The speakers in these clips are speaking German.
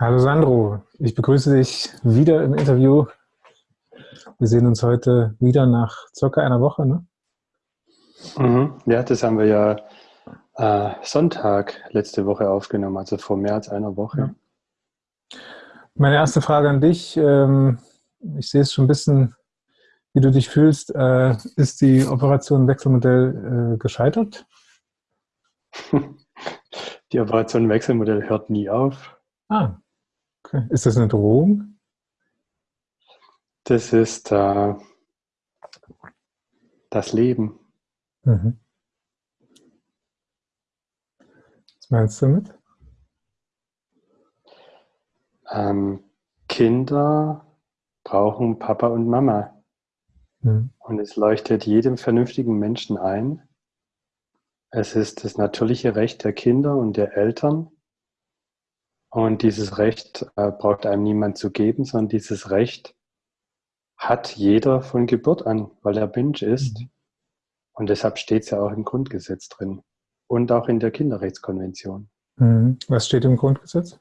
Hallo Sandro, ich begrüße dich wieder im Interview. Wir sehen uns heute wieder nach circa einer Woche, ne? Mhm. Ja, das haben wir ja äh, Sonntag letzte Woche aufgenommen, also vor mehr als einer Woche. Ja. Meine erste Frage an dich, ähm, ich sehe es schon ein bisschen, wie du dich fühlst. Äh, ist die Operation Wechselmodell äh, gescheitert? Die Operation Wechselmodell hört nie auf. Ah. Ist das eine Drohung? Das ist äh, das Leben. Mhm. Was meinst du damit? Ähm, Kinder brauchen Papa und Mama. Mhm. Und es leuchtet jedem vernünftigen Menschen ein. Es ist das natürliche Recht der Kinder und der Eltern, und dieses Recht äh, braucht einem niemand zu geben, sondern dieses Recht hat jeder von Geburt an, weil er Mensch ist. Mhm. Und deshalb steht es ja auch im Grundgesetz drin und auch in der Kinderrechtskonvention. Mhm. Was steht im Grundgesetz?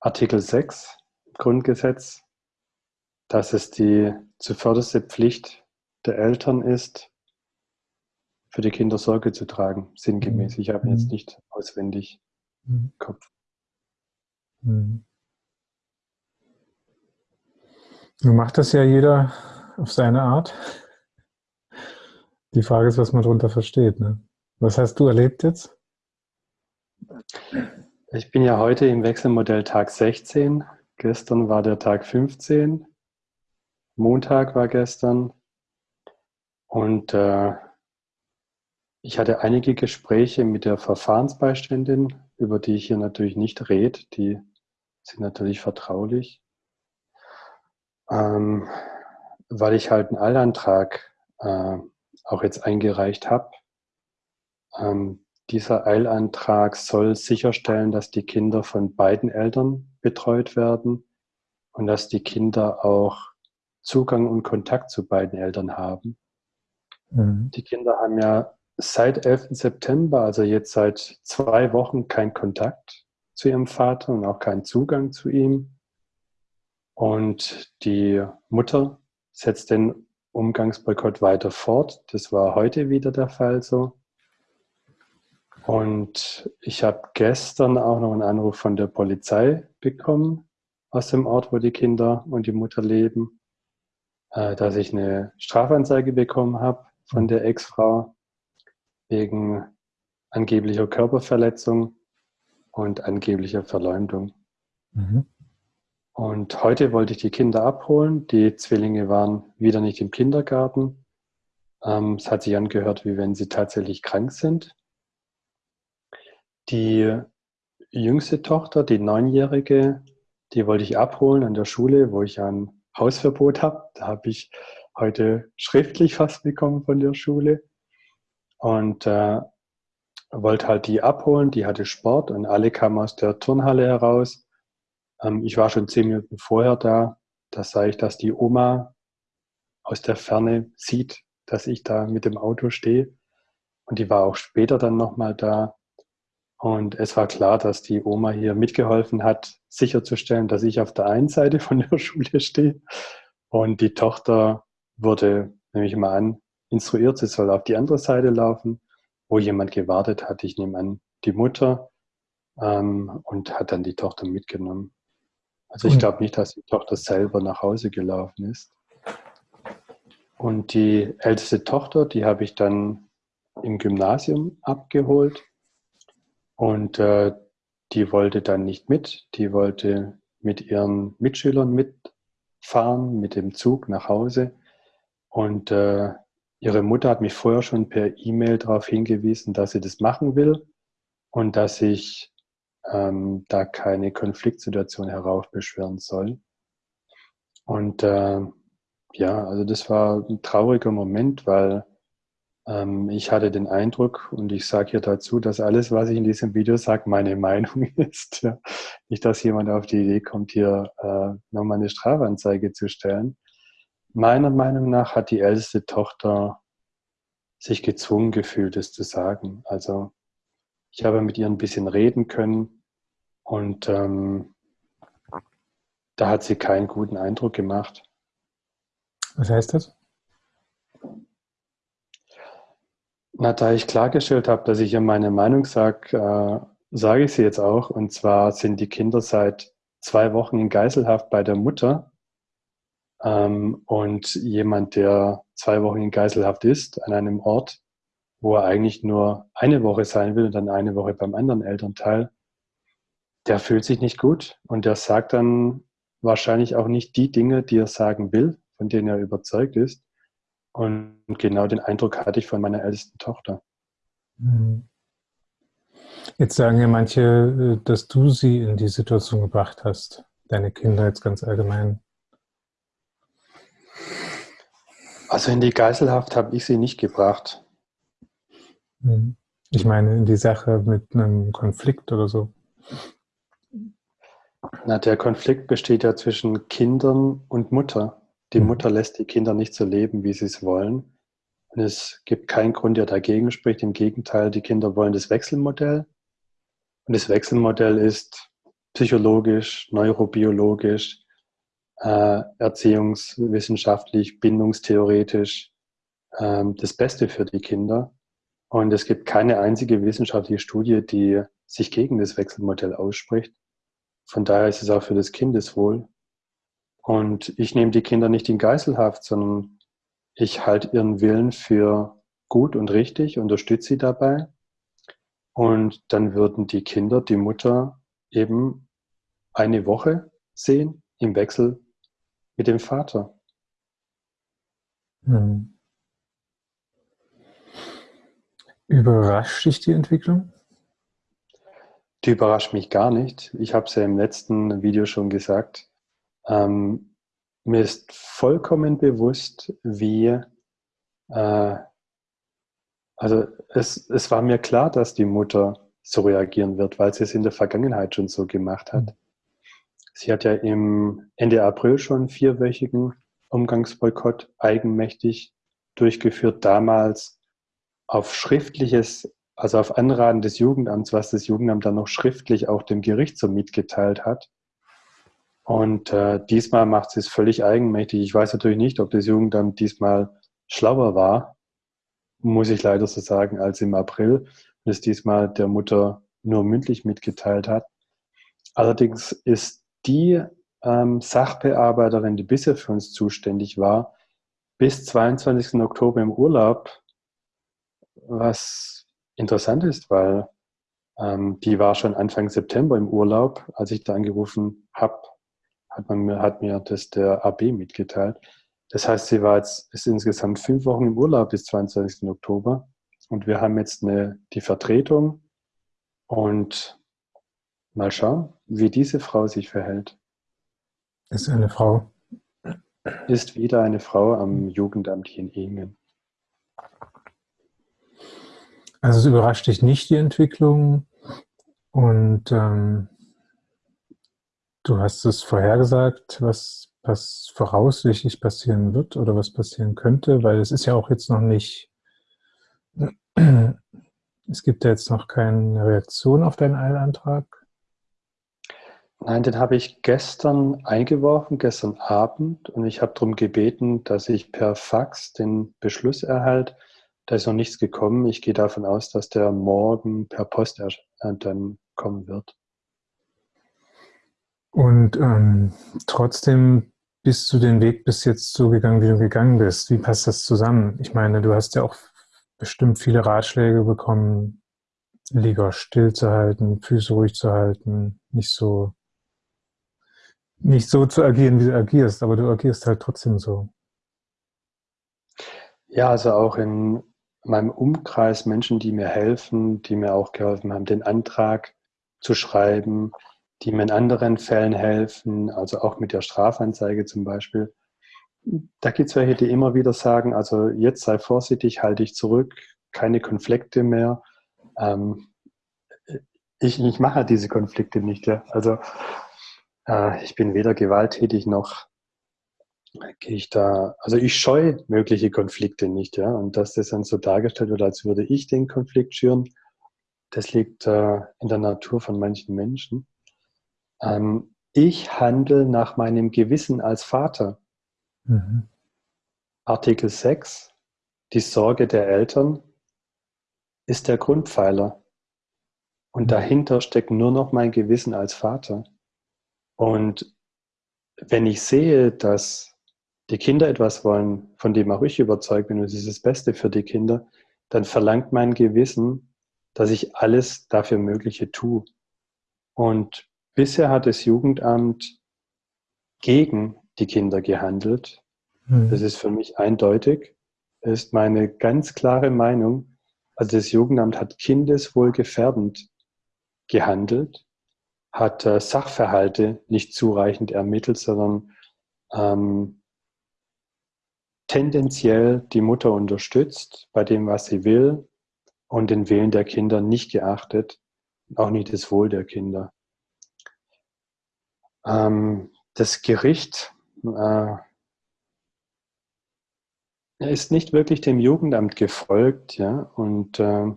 Artikel 6 Grundgesetz, dass es die zuvörderste Pflicht der Eltern ist, für die Kinder Sorge zu tragen, sinngemäß. Ich habe jetzt mhm. nicht auswendig mhm. Kopf. Mhm. Nun macht das ja jeder auf seine Art. Die Frage ist, was man darunter versteht. Ne? Was hast du erlebt jetzt? Ich bin ja heute im Wechselmodell Tag 16. Gestern war der Tag 15. Montag war gestern. Und äh, ich hatte einige Gespräche mit der Verfahrensbeiständin, über die ich hier natürlich nicht rede. Die sind natürlich vertraulich. Ähm, weil ich halt einen Eilantrag äh, auch jetzt eingereicht habe. Ähm, dieser Eilantrag soll sicherstellen, dass die Kinder von beiden Eltern betreut werden und dass die Kinder auch Zugang und Kontakt zu beiden Eltern haben. Mhm. Die Kinder haben ja seit 11. September, also jetzt seit zwei Wochen, kein Kontakt zu ihrem Vater und auch keinen Zugang zu ihm. Und die Mutter setzt den Umgangsboykott weiter fort. Das war heute wieder der Fall so. Und ich habe gestern auch noch einen Anruf von der Polizei bekommen, aus dem Ort, wo die Kinder und die Mutter leben, äh, dass ich eine Strafanzeige bekommen habe von der Ex-Frau wegen angeblicher Körperverletzung und angeblicher Verleumdung. Mhm. Und heute wollte ich die Kinder abholen. Die Zwillinge waren wieder nicht im Kindergarten. Ähm, es hat sich angehört, wie wenn sie tatsächlich krank sind. Die jüngste Tochter, die neunjährige, die wollte ich abholen an der Schule, wo ich ein Hausverbot habe. Da habe ich heute schriftlich was bekommen von der Schule und äh, wollte halt die abholen. Die hatte Sport und alle kamen aus der Turnhalle heraus. Ähm, ich war schon zehn Minuten vorher da. Da sah ich, dass die Oma aus der Ferne sieht, dass ich da mit dem Auto stehe. Und die war auch später dann nochmal da. Und es war klar, dass die Oma hier mitgeholfen hat, sicherzustellen, dass ich auf der einen Seite von der Schule stehe. Und die Tochter wurde, nehme ich mal an, instruiert, sie soll auf die andere Seite laufen, wo jemand gewartet hat. Ich nehme an, die Mutter ähm, und hat dann die Tochter mitgenommen. Also ich glaube nicht, dass die Tochter selber nach Hause gelaufen ist. Und die älteste Tochter, die habe ich dann im Gymnasium abgeholt. Und äh, die wollte dann nicht mit. Die wollte mit ihren Mitschülern mitfahren, mit dem Zug nach Hause. Und äh, Ihre Mutter hat mich vorher schon per E-Mail darauf hingewiesen, dass sie das machen will und dass ich ähm, da keine Konfliktsituation heraufbeschwören soll. Und äh, ja, also das war ein trauriger Moment, weil ähm, ich hatte den Eindruck, und ich sage hier dazu, dass alles, was ich in diesem Video sage, meine Meinung ist. Nicht, dass jemand auf die Idee kommt, hier äh, nochmal eine Strafanzeige zu stellen. Meiner Meinung nach hat die älteste Tochter sich gezwungen gefühlt, es zu sagen. Also ich habe mit ihr ein bisschen reden können Und ähm, da hat sie keinen guten Eindruck gemacht. Was heißt das? Na, da ich klargestellt habe, dass ich ihr meine Meinung sage, äh, sage ich sie jetzt auch. Und zwar sind die Kinder seit zwei Wochen in Geiselhaft bei der Mutter. Ähm, und jemand, der zwei Wochen in Geiselhaft ist, an einem Ort, wo er eigentlich nur eine Woche sein will und dann eine Woche beim anderen Elternteil, der fühlt sich nicht gut und der sagt dann wahrscheinlich auch nicht die Dinge, die er sagen will, von denen er überzeugt ist. Und genau den Eindruck hatte ich von meiner ältesten Tochter. Mhm. Jetzt sagen ja manche, äh, dass du sie in die Situation gebracht hast, deine Kinder jetzt ganz allgemein. Also in die Geiselhaft habe ich sie nicht gebracht. Mhm. Ich meine in die Sache mit einem Konflikt oder so. Na, der Konflikt besteht ja zwischen Kindern und Mutter. Die mhm. Mutter lässt die Kinder nicht so leben, wie sie es wollen. Und es gibt keinen Grund, der dagegen spricht. Im Gegenteil, die Kinder wollen das Wechselmodell. Und das Wechselmodell ist psychologisch, neurobiologisch, äh, erziehungswissenschaftlich, bindungstheoretisch äh, das Beste für die Kinder. Und es gibt keine einzige wissenschaftliche Studie, die sich gegen das Wechselmodell ausspricht. Von daher ist es auch für das Kindeswohl. Und ich nehme die Kinder nicht in Geiselhaft, sondern ich halte ihren Willen für gut und richtig, unterstütze sie dabei und dann würden die Kinder die Mutter eben eine Woche sehen im Wechsel mit dem Vater. Hm. Überrascht dich die Entwicklung? Die überrascht mich gar nicht. Ich habe es ja im letzten Video schon gesagt. Ähm, mir ist vollkommen bewusst, wie äh, also es, es war mir klar, dass die Mutter so reagieren wird, weil sie es in der Vergangenheit schon so gemacht hat. Sie hat ja im Ende April schon vierwöchigen Umgangsboykott eigenmächtig durchgeführt, damals auf schriftliches, also auf Anraten des Jugendamts, was das Jugendamt dann noch schriftlich auch dem Gericht so mitgeteilt hat. Und äh, diesmal macht sie es völlig eigenmächtig. Ich weiß natürlich nicht, ob das Jugendamt diesmal schlauer war muss ich leider so sagen, als im April und es diesmal der Mutter nur mündlich mitgeteilt hat. Allerdings ist die ähm, Sachbearbeiterin, die bisher für uns zuständig war, bis 22. Oktober im Urlaub, was interessant ist, weil ähm, die war schon Anfang September im Urlaub. Als ich da angerufen habe, hat, hat mir das der AB mitgeteilt. Das heißt, sie war jetzt ist insgesamt fünf Wochen im Urlaub bis 22. Oktober. Und wir haben jetzt eine, die Vertretung und mal schauen, wie diese Frau sich verhält. Ist eine Frau. Ist wieder eine Frau am Jugendamt hier in Ingen. Also es überrascht dich nicht die Entwicklung und ähm, du hast es vorhergesagt, was was voraussichtlich passieren wird oder was passieren könnte, weil es ist ja auch jetzt noch nicht, es gibt ja jetzt noch keine Reaktion auf deinen Eilantrag. Nein, den habe ich gestern eingeworfen, gestern Abend, und ich habe darum gebeten, dass ich per Fax den Beschluss erhalte. Da ist noch nichts gekommen. Ich gehe davon aus, dass der morgen per Post äh, dann kommen wird. Und ähm, trotzdem bist du den Weg bis jetzt so gegangen, wie du gegangen bist? Wie passt das zusammen? Ich meine, du hast ja auch bestimmt viele Ratschläge bekommen, lieber still zu halten, Füße ruhig zu halten, nicht so, nicht so zu agieren, wie du agierst, aber du agierst halt trotzdem so. Ja, also auch in meinem Umkreis Menschen, die mir helfen, die mir auch geholfen haben, den Antrag zu schreiben, die mir in anderen Fällen helfen, also auch mit der Strafanzeige zum Beispiel. Da gibt es welche, die immer wieder sagen, also jetzt sei vorsichtig, halte dich zurück, keine Konflikte mehr. Ähm, ich, ich mache diese Konflikte nicht. Ja. Also äh, ich bin weder gewalttätig noch gehe ich da, also ich scheue mögliche Konflikte nicht, ja. Und dass das dann so dargestellt wird, als würde ich den Konflikt schüren, das liegt äh, in der Natur von manchen Menschen. ähm, ich handle nach meinem Gewissen als Vater. Mhm. Artikel 6, die Sorge der Eltern, ist der Grundpfeiler. Und mhm. dahinter steckt nur noch mein Gewissen als Vater. Und wenn ich sehe, dass die Kinder etwas wollen, von dem auch ich überzeugt bin, und es ist das Beste für die Kinder, dann verlangt mein Gewissen, dass ich alles dafür Mögliche tue. Und bisher hat das Jugendamt gegen die Kinder gehandelt. Mhm. Das ist für mich eindeutig. Das ist meine ganz klare Meinung. Also das Jugendamt hat kindeswohlgefährdend gehandelt, hat äh, Sachverhalte nicht zureichend ermittelt, sondern ähm, tendenziell die Mutter unterstützt bei dem, was sie will und den Willen der Kinder nicht geachtet, auch nicht das Wohl der Kinder. Ähm, das Gericht äh, ist nicht wirklich dem Jugendamt gefolgt, ja, und äh,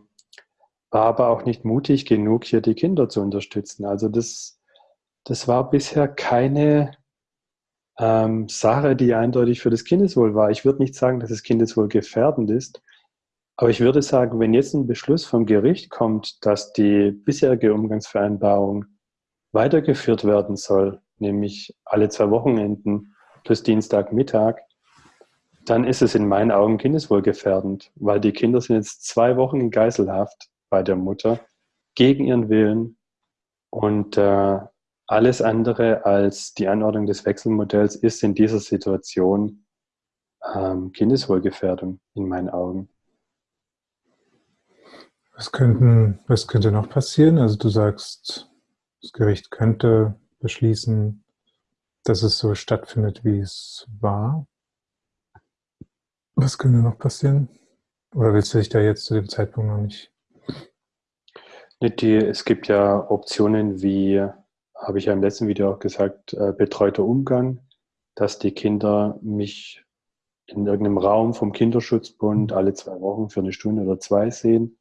war aber auch nicht mutig genug, hier die Kinder zu unterstützen. Also das, das war bisher keine ähm, Sache, die eindeutig für das Kindeswohl war. Ich würde nicht sagen, dass das Kindeswohl gefährdend ist, aber ich würde sagen, wenn jetzt ein Beschluss vom Gericht kommt, dass die bisherige Umgangsvereinbarung weitergeführt werden soll, nämlich alle zwei Wochenenden plus Dienstagmittag, dann ist es in meinen Augen kindeswohlgefährdend, weil die Kinder sind jetzt zwei Wochen in Geiselhaft bei der Mutter gegen ihren Willen und äh, alles andere als die Anordnung des Wechselmodells ist in dieser Situation ähm, Kindeswohlgefährdung in meinen Augen. Was, könnten, was könnte noch passieren? Also du sagst, das Gericht könnte beschließen, dass es so stattfindet, wie es war. Was könnte noch passieren? Oder willst du dich da jetzt zu dem Zeitpunkt noch nicht? Die, es gibt ja Optionen wie habe ich ja im letzten Video auch gesagt, äh, betreuter Umgang, dass die Kinder mich in irgendeinem Raum vom Kinderschutzbund alle zwei Wochen für eine Stunde oder zwei sehen.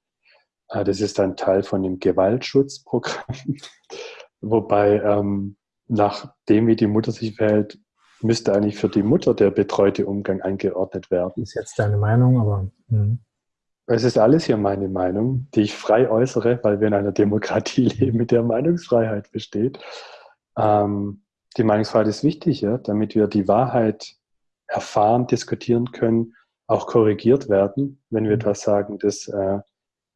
Äh, das ist ein Teil von dem Gewaltschutzprogramm. Wobei, ähm, nachdem wie die Mutter sich verhält, müsste eigentlich für die Mutter der betreute Umgang eingeordnet werden. Ist jetzt deine Meinung, aber. Mh. Es ist alles hier meine Meinung, die ich frei äußere, weil wir in einer Demokratie leben, mit der Meinungsfreiheit besteht. Ähm, die Meinungsfreiheit ist wichtig, ja, damit wir die Wahrheit erfahren, diskutieren können, auch korrigiert werden, wenn wir mhm. etwas sagen, das äh,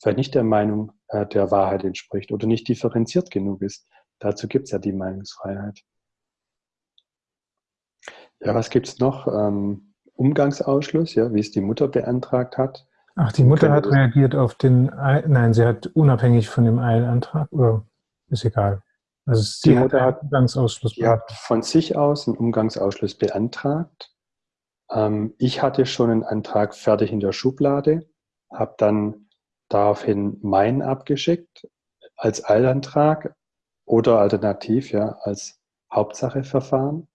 vielleicht nicht der Meinung äh, der Wahrheit entspricht oder nicht differenziert genug ist. Dazu gibt es ja die Meinungsfreiheit. Ja, was gibt es noch? Ähm, Umgangsausschluss, ja, wie es die Mutter beantragt hat. Ach, die Mutter hat reagiert auf den, Eil, nein, sie hat unabhängig von dem Eilantrag, oder ist egal. Also sie die Mutter hat Umgangsausschluss Die hat von sich aus einen Umgangsausschluss beantragt. Ähm, ich hatte schon einen Antrag fertig in der Schublade, habe dann daraufhin meinen abgeschickt als Eilantrag oder alternativ ja als Hauptsacheverfahren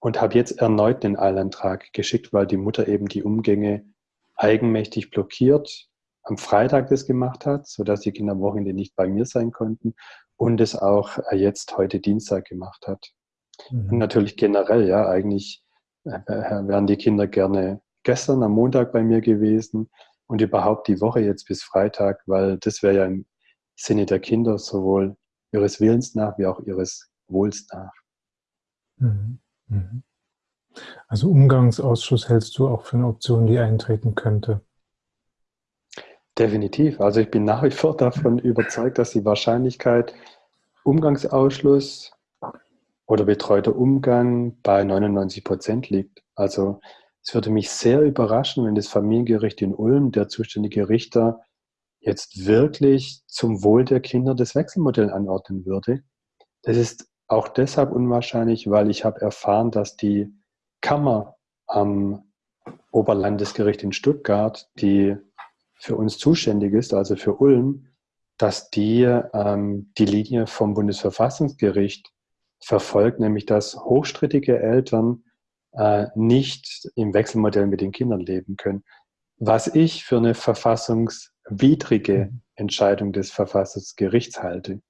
und habe jetzt erneut den Eilantrag geschickt, weil die Mutter eben die Umgänge eigenmächtig blockiert am Freitag das gemacht hat, sodass die Kinder am Wochenende nicht bei mir sein konnten und es auch äh, jetzt heute Dienstag gemacht hat. Mhm. Und natürlich generell, ja, eigentlich äh, äh, wären die Kinder gerne gestern am Montag bei mir gewesen und überhaupt die Woche jetzt bis Freitag, weil das wäre ja im Sinne der Kinder sowohl ihres Willens nach wie auch ihres Wohls nach. Mhm. Mhm. Also Umgangsausschuss hältst du auch für eine Option, die eintreten könnte? Definitiv. Also ich bin nach wie vor davon überzeugt, dass die Wahrscheinlichkeit Umgangsausschluss oder betreuter Umgang bei 99 Prozent liegt. Also es würde mich sehr überraschen, wenn das Familiengericht in Ulm, der zuständige Richter, jetzt wirklich zum Wohl der Kinder das Wechselmodell anordnen würde. Das ist auch deshalb unwahrscheinlich, weil ich habe erfahren, dass die Kammer am Oberlandesgericht in Stuttgart, die für uns zuständig ist, also für Ulm, dass die ähm, die Linie vom Bundesverfassungsgericht verfolgt, nämlich dass hochstrittige Eltern äh, nicht im Wechselmodell mit den Kindern leben können. Was ich für eine verfassungswidrige Entscheidung des Verfassungsgerichts halte.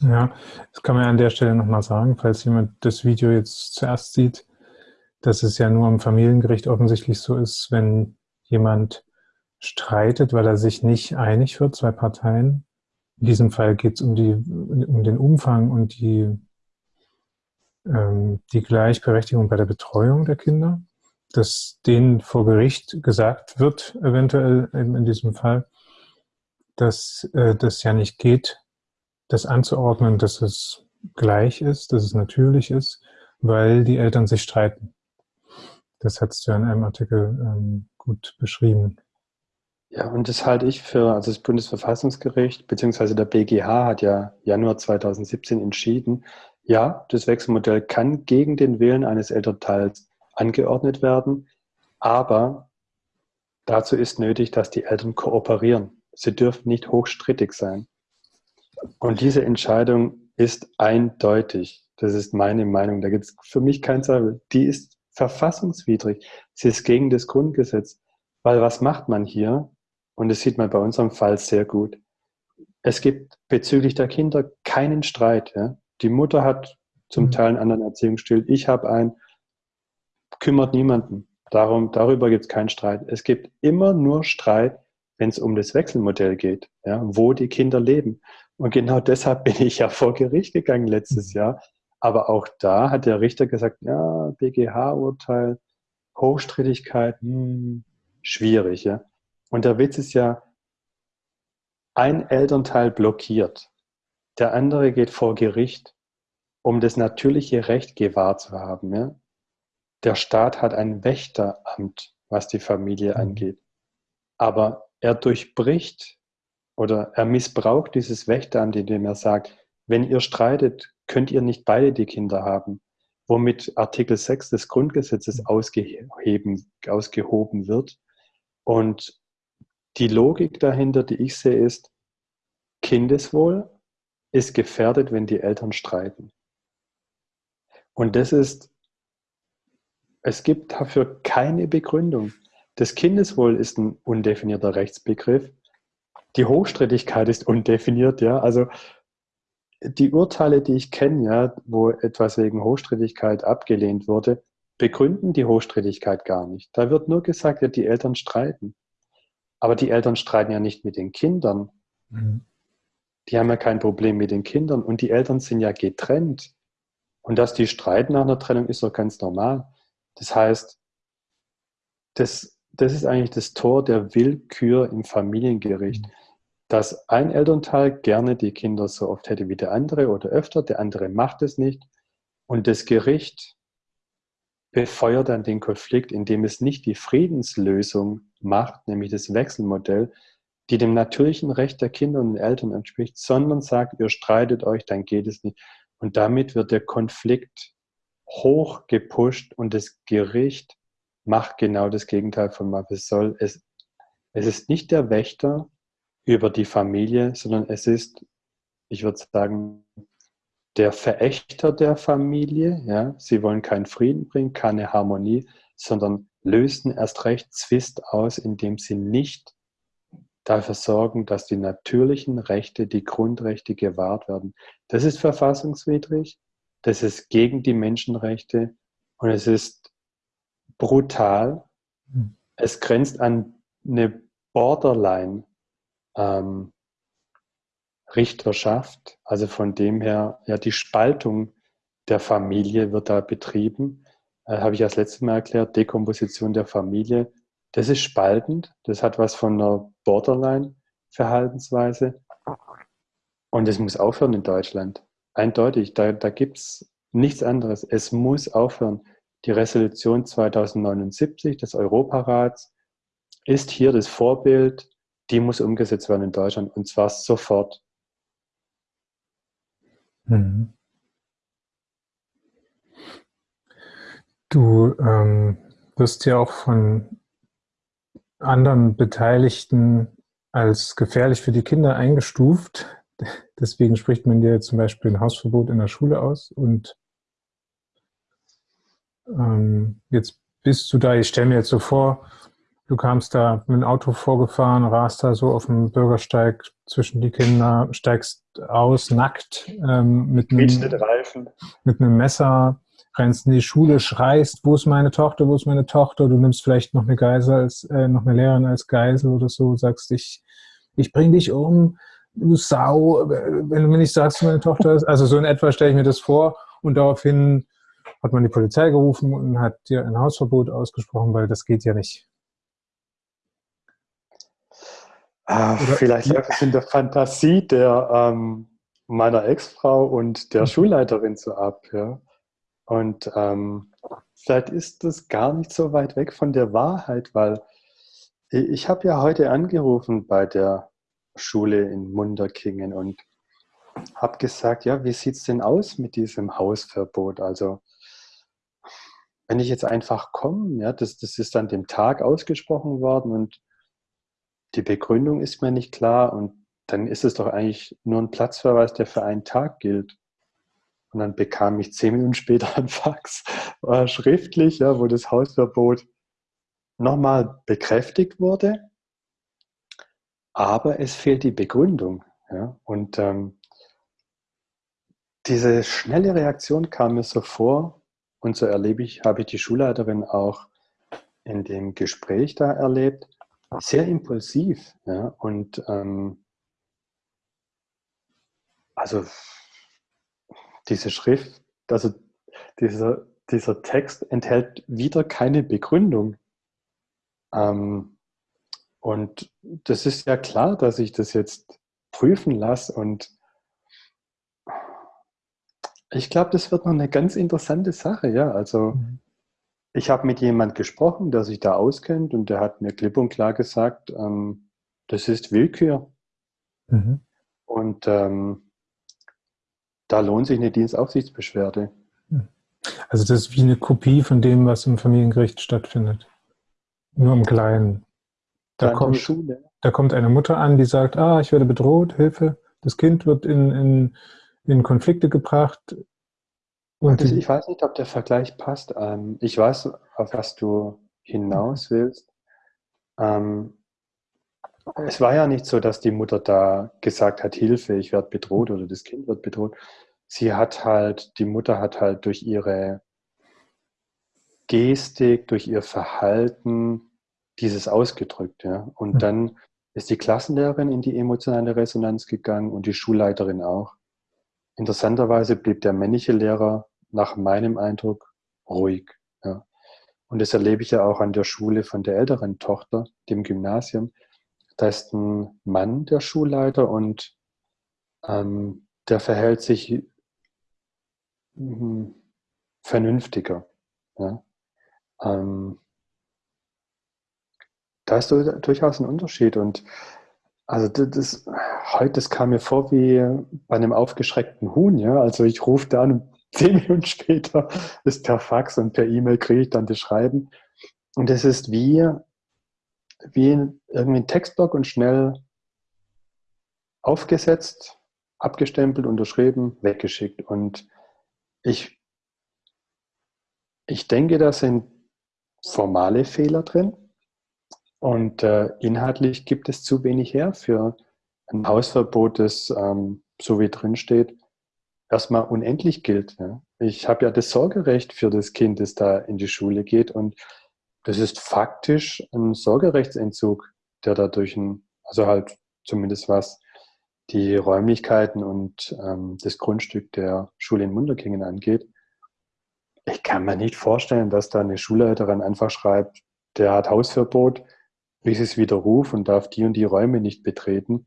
Ja, das kann man an der Stelle nochmal sagen, falls jemand das Video jetzt zuerst sieht, dass es ja nur am Familiengericht offensichtlich so ist, wenn jemand streitet, weil er sich nicht einig wird, zwei Parteien. In diesem Fall geht es um, die, um den Umfang und die, ähm, die Gleichberechtigung bei der Betreuung der Kinder, dass denen vor Gericht gesagt wird, eventuell in diesem Fall, dass äh, das ja nicht geht, das anzuordnen, dass es gleich ist, dass es natürlich ist, weil die Eltern sich streiten. Das hast du ja in einem Artikel ähm, gut beschrieben. Ja, und das halte ich für, also das Bundesverfassungsgericht bzw. der BGH hat ja Januar 2017 entschieden, ja, das Wechselmodell kann gegen den Willen eines Elternteils angeordnet werden, aber dazu ist nötig, dass die Eltern kooperieren. Sie dürfen nicht hochstrittig sein. Und diese Entscheidung ist eindeutig. Das ist meine Meinung. Da gibt es für mich keinen Zweifel. Die ist verfassungswidrig. Sie ist gegen das Grundgesetz. Weil was macht man hier? Und das sieht man bei unserem Fall sehr gut. Es gibt bezüglich der Kinder keinen Streit. Ja? Die Mutter hat zum mhm. Teil einen anderen Erziehungsstil. Ich habe einen. Kümmert niemanden. Darum, darüber gibt es keinen Streit. Es gibt immer nur Streit, wenn es um das Wechselmodell geht, ja, wo die Kinder leben. Und genau deshalb bin ich ja vor Gericht gegangen letztes mhm. Jahr. Aber auch da hat der Richter gesagt, ja, BGH-Urteil, Hochstrittigkeit, hm, schwierig. Ja. Und der Witz ist ja, ein Elternteil blockiert, der andere geht vor Gericht, um das natürliche Recht gewahrt zu haben. Ja. Der Staat hat ein Wächteramt, was die Familie mhm. angeht. Aber er durchbricht oder er missbraucht dieses Wächteramt, indem er sagt, wenn ihr streitet, könnt ihr nicht beide die Kinder haben, womit Artikel 6 des Grundgesetzes mhm. ausgeheben, ausgehoben wird. Und die Logik dahinter, die ich sehe, ist, Kindeswohl ist gefährdet, wenn die Eltern streiten. Und das ist, es gibt dafür keine Begründung. Das Kindeswohl ist ein undefinierter Rechtsbegriff. Die Hochstrittigkeit ist undefiniert, ja. Also die Urteile, die ich kenne, ja, wo etwas wegen Hochstrittigkeit abgelehnt wurde, begründen die Hochstrittigkeit gar nicht. Da wird nur gesagt, ja, die Eltern streiten. Aber die Eltern streiten ja nicht mit den Kindern. Mhm. Die haben ja kein Problem mit den Kindern und die Eltern sind ja getrennt. Und dass die streiten nach einer Trennung, ist doch ganz normal. Das heißt, das, das ist eigentlich das Tor der Willkür im Familiengericht. Mhm dass ein Elternteil gerne die Kinder so oft hätte wie der andere oder öfter, der andere macht es nicht. Und das Gericht befeuert dann den Konflikt, indem es nicht die Friedenslösung macht, nämlich das Wechselmodell, die dem natürlichen Recht der Kinder und Eltern entspricht, sondern sagt, ihr streitet euch, dann geht es nicht. Und damit wird der Konflikt hoch gepusht und das Gericht macht genau das Gegenteil von was es soll. Es, es ist nicht der Wächter, über die Familie, sondern es ist, ich würde sagen, der Verächter der Familie. Ja? Sie wollen keinen Frieden bringen, keine Harmonie, sondern lösen erst recht Zwist aus, indem sie nicht dafür sorgen, dass die natürlichen Rechte, die Grundrechte gewahrt werden. Das ist verfassungswidrig, das ist gegen die Menschenrechte und es ist brutal. Hm. Es grenzt an eine Borderline ähm, Richterschaft. Also von dem her, ja, die Spaltung der Familie wird da betrieben. Äh, Habe ich das letzte Mal erklärt, Dekomposition der Familie. Das ist spaltend. Das hat was von einer Borderline-Verhaltensweise. Und es muss aufhören in Deutschland. Eindeutig, da, da gibt es nichts anderes. Es muss aufhören. Die Resolution 2079 des Europarats ist hier das Vorbild die muss umgesetzt werden in Deutschland und zwar sofort. Mhm. Du ähm, wirst ja auch von anderen Beteiligten als gefährlich für die Kinder eingestuft. Deswegen spricht man dir zum Beispiel ein Hausverbot in der Schule aus. Und ähm, jetzt bist du da, ich stelle mir jetzt so vor, Du kamst da mit dem Auto vorgefahren, rast da so auf dem Bürgersteig zwischen die Kinder, steigst aus, nackt, ähm, mit, einem, mit einem Messer, rennst in die Schule, schreist, wo ist meine Tochter, wo ist meine Tochter? Du nimmst vielleicht noch eine Geisel als, äh, noch eine Lehrerin als Geisel oder so, sagst ich, ich bring dich um, du Sau, wenn du mir nicht sagst, wo meine Tochter ist. Also so in etwa stelle ich mir das vor und daraufhin hat man die Polizei gerufen und hat dir ein Hausverbot ausgesprochen, weil das geht ja nicht. Ah, vielleicht läuft es in der Fantasie der, ähm, meiner Ex-Frau und der mhm. Schulleiterin so ab. Ja? Und ähm, vielleicht ist das gar nicht so weit weg von der Wahrheit, weil ich habe ja heute angerufen bei der Schule in Munderkingen und habe gesagt, ja, wie sieht es denn aus mit diesem Hausverbot? Also wenn ich jetzt einfach komme, ja, das, das ist an dem Tag ausgesprochen worden und die Begründung ist mir nicht klar und dann ist es doch eigentlich nur ein Platzverweis, der für einen Tag gilt. Und dann bekam ich zehn Minuten später ein Fax äh, schriftlich, ja, wo das Hausverbot nochmal bekräftigt wurde, aber es fehlt die Begründung. Ja. Und ähm, diese schnelle Reaktion kam mir so vor und so erlebe ich, habe ich die Schulleiterin auch in dem Gespräch da erlebt sehr impulsiv. Ja? Und ähm, also diese Schrift, also dieser, dieser Text enthält wieder keine Begründung. Ähm, und das ist ja klar, dass ich das jetzt prüfen lasse und ich glaube, das wird noch eine ganz interessante Sache, ja. Also mhm. Ich habe mit jemand gesprochen, der sich da auskennt und der hat mir klipp und klar gesagt, ähm, das ist Willkür. Mhm. Und ähm, da lohnt sich eine Dienstaufsichtsbeschwerde. Also das ist wie eine Kopie von dem, was im Familiengericht stattfindet. Nur im Kleinen. Da kommt, da kommt eine Mutter an, die sagt, ah, ich werde bedroht, Hilfe. Das Kind wird in, in, in Konflikte gebracht. Und also ich weiß nicht, ob der Vergleich passt. Ähm, ich weiß, auf was du hinaus willst. Ähm, es war ja nicht so, dass die Mutter da gesagt hat, Hilfe, ich werde bedroht oder das Kind wird bedroht. Sie hat halt, die Mutter hat halt durch ihre Gestik, durch ihr Verhalten dieses ausgedrückt. Ja? Und mhm. dann ist die Klassenlehrerin in die emotionale Resonanz gegangen und die Schulleiterin auch. Interessanterweise blieb der männliche Lehrer nach meinem Eindruck ruhig. Ja. Und das erlebe ich ja auch an der Schule von der älteren Tochter, dem Gymnasium. Da ist ein Mann der Schulleiter und ähm, der verhält sich hm, vernünftiger. Ja. Ähm, da ist durchaus ein Unterschied und also das, das, heute, das kam mir vor wie bei einem aufgeschreckten Huhn, ja. Also ich rufe da und zehn Minuten später ist per Fax und per E-Mail kriege ich dann das Schreiben. Und es ist wie, wie irgendwie ein Textblock und schnell aufgesetzt, abgestempelt, unterschrieben, weggeschickt. Und ich, ich denke, da sind formale Fehler drin. Und äh, inhaltlich gibt es zu wenig her für ein Hausverbot, das, ähm, so wie drin steht, erstmal unendlich gilt. Ja. Ich habe ja das Sorgerecht für das Kind, das da in die Schule geht und das ist faktisch ein Sorgerechtsentzug, der dadurch ein, also halt zumindest was die Räumlichkeiten und ähm, das Grundstück der Schule in Munderkingen angeht. Ich kann mir nicht vorstellen, dass da eine Schulleiterin einfach schreibt, der hat Hausverbot, bis es widerruf und darf die und die Räume nicht betreten,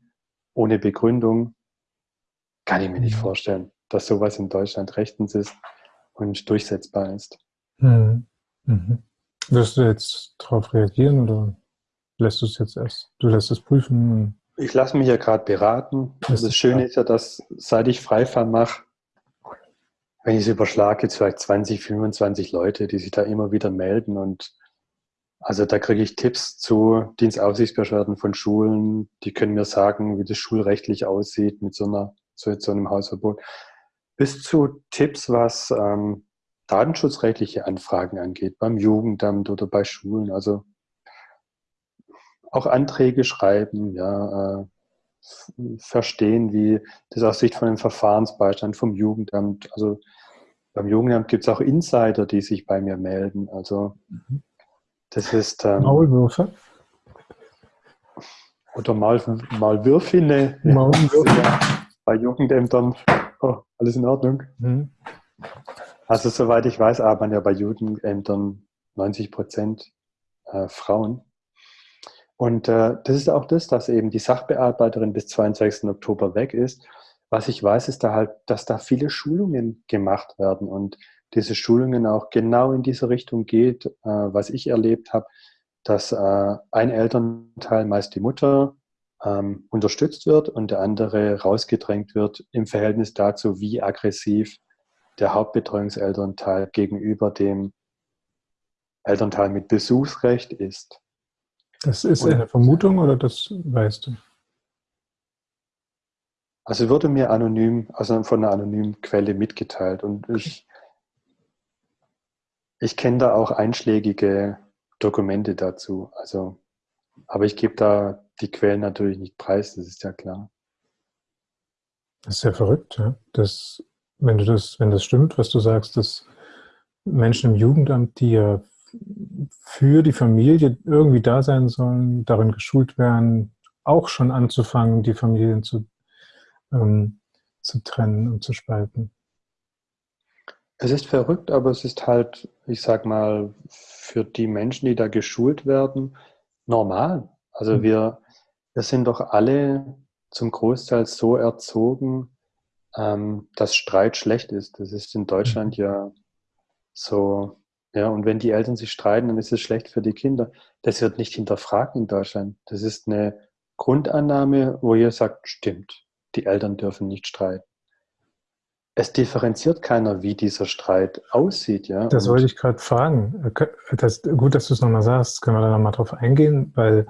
ohne Begründung, kann ich mir nicht mhm. vorstellen, dass sowas in Deutschland rechtens ist und durchsetzbar ist. Mhm. Mhm. Wirst du jetzt darauf reagieren oder lässt du es jetzt erst? Du lässt es prüfen? Ich lasse mich ja gerade beraten. Das, das Schöne ist ja, dass seit ich Freifall mache, wenn ich es überschlage, vielleicht 20, 25 Leute, die sich da immer wieder melden und also da kriege ich Tipps zu Dienstaufsichtsbeschwerden von Schulen, die können mir sagen, wie das schulrechtlich aussieht mit so, einer, so, so einem Hausverbot, bis zu Tipps, was ähm, datenschutzrechtliche Anfragen angeht, beim Jugendamt oder bei Schulen. Also auch Anträge schreiben, ja, äh, verstehen, wie das aus Sicht von dem Verfahrensbeistand vom Jugendamt, also beim Jugendamt gibt es auch Insider, die sich bei mir melden. Also das ist ähm, Maulwürfe. Oder Maul, Maulwürfine. Maulwürfe. Ja, bei Jugendämtern. Oh, alles in Ordnung. Mhm. Also soweit ich weiß, arbeiten ja bei Jugendämtern 90 Prozent äh, Frauen. Und äh, das ist auch das, dass eben die Sachbearbeiterin bis 22. Oktober weg ist. Was ich weiß, ist da halt, dass da viele Schulungen gemacht werden und diese Schulungen auch genau in diese Richtung geht, äh, was ich erlebt habe, dass äh, ein Elternteil, meist die Mutter, ähm, unterstützt wird und der andere rausgedrängt wird im Verhältnis dazu, wie aggressiv der Hauptbetreuungselternteil gegenüber dem Elternteil mit Besuchsrecht ist. Das ist eine Vermutung oder das weißt du? Also wurde mir anonym, also von einer anonymen Quelle mitgeteilt und ich, ich kenne da auch einschlägige Dokumente dazu. Also, aber ich gebe da die Quellen natürlich nicht preis, das ist ja klar. Das ist ja verrückt, ja? Das, wenn du das, wenn das stimmt, was du sagst, dass Menschen im Jugendamt, die ja für die Familie irgendwie da sein sollen, darin geschult werden, auch schon anzufangen, die Familien zu, ähm, zu trennen und zu spalten. Es ist verrückt, aber es ist halt, ich sag mal, für die Menschen, die da geschult werden, normal. Also mhm. wir, wir sind doch alle zum Großteil so erzogen, ähm, dass Streit schlecht ist. Das ist in Deutschland mhm. ja so ja, und wenn die Eltern sich streiten, dann ist es schlecht für die Kinder. Das wird nicht hinterfragt in Deutschland. Das ist eine Grundannahme, wo ihr sagt, stimmt, die Eltern dürfen nicht streiten. Es differenziert keiner, wie dieser Streit aussieht. Ja? Das wollte ich gerade fragen. Das, gut, dass du es nochmal sagst. Können wir da nochmal drauf eingehen, weil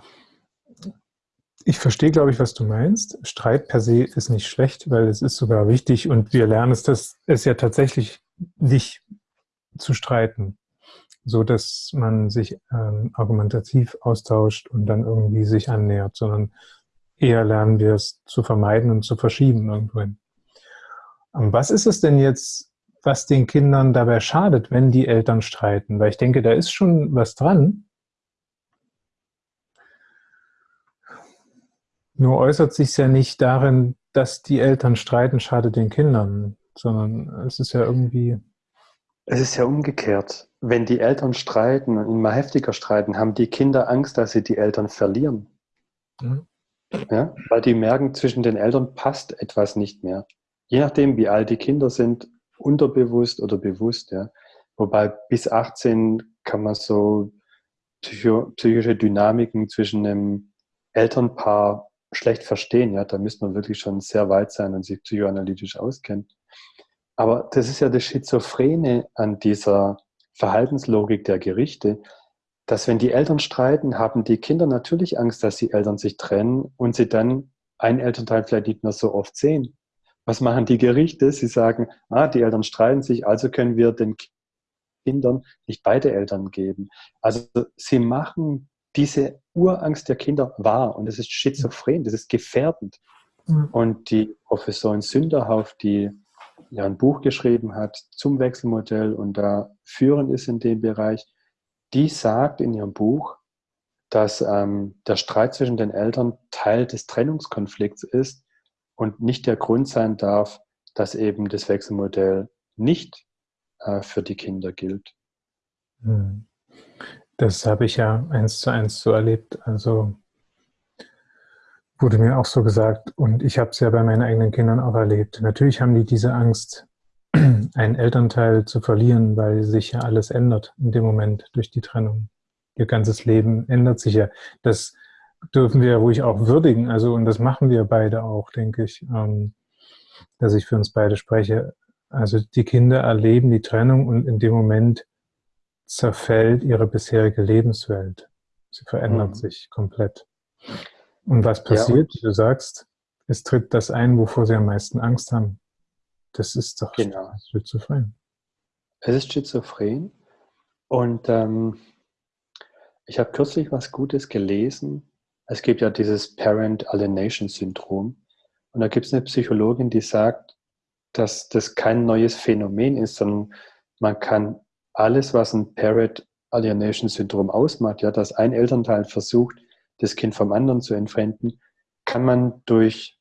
ich verstehe, glaube ich, was du meinst. Streit per se ist nicht schlecht, weil es ist sogar wichtig und wir lernen es, dass es ja tatsächlich nicht zu streiten so dass man sich ähm, argumentativ austauscht und dann irgendwie sich annähert, sondern eher lernen wir es zu vermeiden und zu verschieben irgendwohin. Was ist es denn jetzt, was den Kindern dabei schadet, wenn die Eltern streiten? Weil ich denke, da ist schon was dran. Nur äußert sich ja nicht darin, dass die Eltern streiten, schadet den Kindern, sondern es ist ja irgendwie es ist ja umgekehrt. Wenn die Eltern streiten und immer heftiger streiten, haben die Kinder Angst, dass sie die Eltern verlieren. Mhm. Ja? Weil die merken, zwischen den Eltern passt etwas nicht mehr. Je nachdem, wie alt die Kinder sind, unterbewusst oder bewusst. Ja? Wobei bis 18 kann man so psycho psychische Dynamiken zwischen einem Elternpaar schlecht verstehen. Ja? Da müsste man wirklich schon sehr weit sein und sich psychoanalytisch auskennen. Aber das ist ja das Schizophrene an dieser Verhaltenslogik der Gerichte, dass wenn die Eltern streiten, haben die Kinder natürlich Angst, dass die Eltern sich trennen und sie dann einen Elternteil vielleicht nicht mehr so oft sehen. Was machen die Gerichte? Sie sagen, ah, die Eltern streiten sich, also können wir den Kindern nicht beide Eltern geben. Also sie machen diese Urangst der Kinder wahr und das ist schizophren, das ist gefährdend. Mhm. Und die Professorin Sünderhauf, die ja ein Buch geschrieben hat zum Wechselmodell und da führend ist in dem Bereich, die sagt in ihrem Buch, dass ähm, der Streit zwischen den Eltern Teil des Trennungskonflikts ist und nicht der Grund sein darf, dass eben das Wechselmodell nicht äh, für die Kinder gilt. Hm. Das habe ich ja eins zu eins so erlebt. Also Wurde mir auch so gesagt und ich habe es ja bei meinen eigenen Kindern auch erlebt. Natürlich haben die diese Angst, einen Elternteil zu verlieren, weil sich ja alles ändert in dem Moment durch die Trennung. Ihr ganzes Leben ändert sich ja. Das dürfen wir ruhig auch würdigen. Also, und das machen wir beide auch, denke ich, ähm, dass ich für uns beide spreche. Also die Kinder erleben die Trennung und in dem Moment zerfällt ihre bisherige Lebenswelt. Sie verändert mhm. sich komplett. Und was passiert, ja, und du sagst, es tritt das ein, wovor sie am meisten Angst haben. Das ist doch genau. schizophren. Es ist schizophren. Und ähm, ich habe kürzlich was Gutes gelesen. Es gibt ja dieses Parent Alienation Syndrom. Und da gibt es eine Psychologin, die sagt, dass das kein neues Phänomen ist, sondern man kann alles, was ein Parent Alienation Syndrom ausmacht, ja, dass ein Elternteil versucht, das Kind vom anderen zu entfremden, kann man durch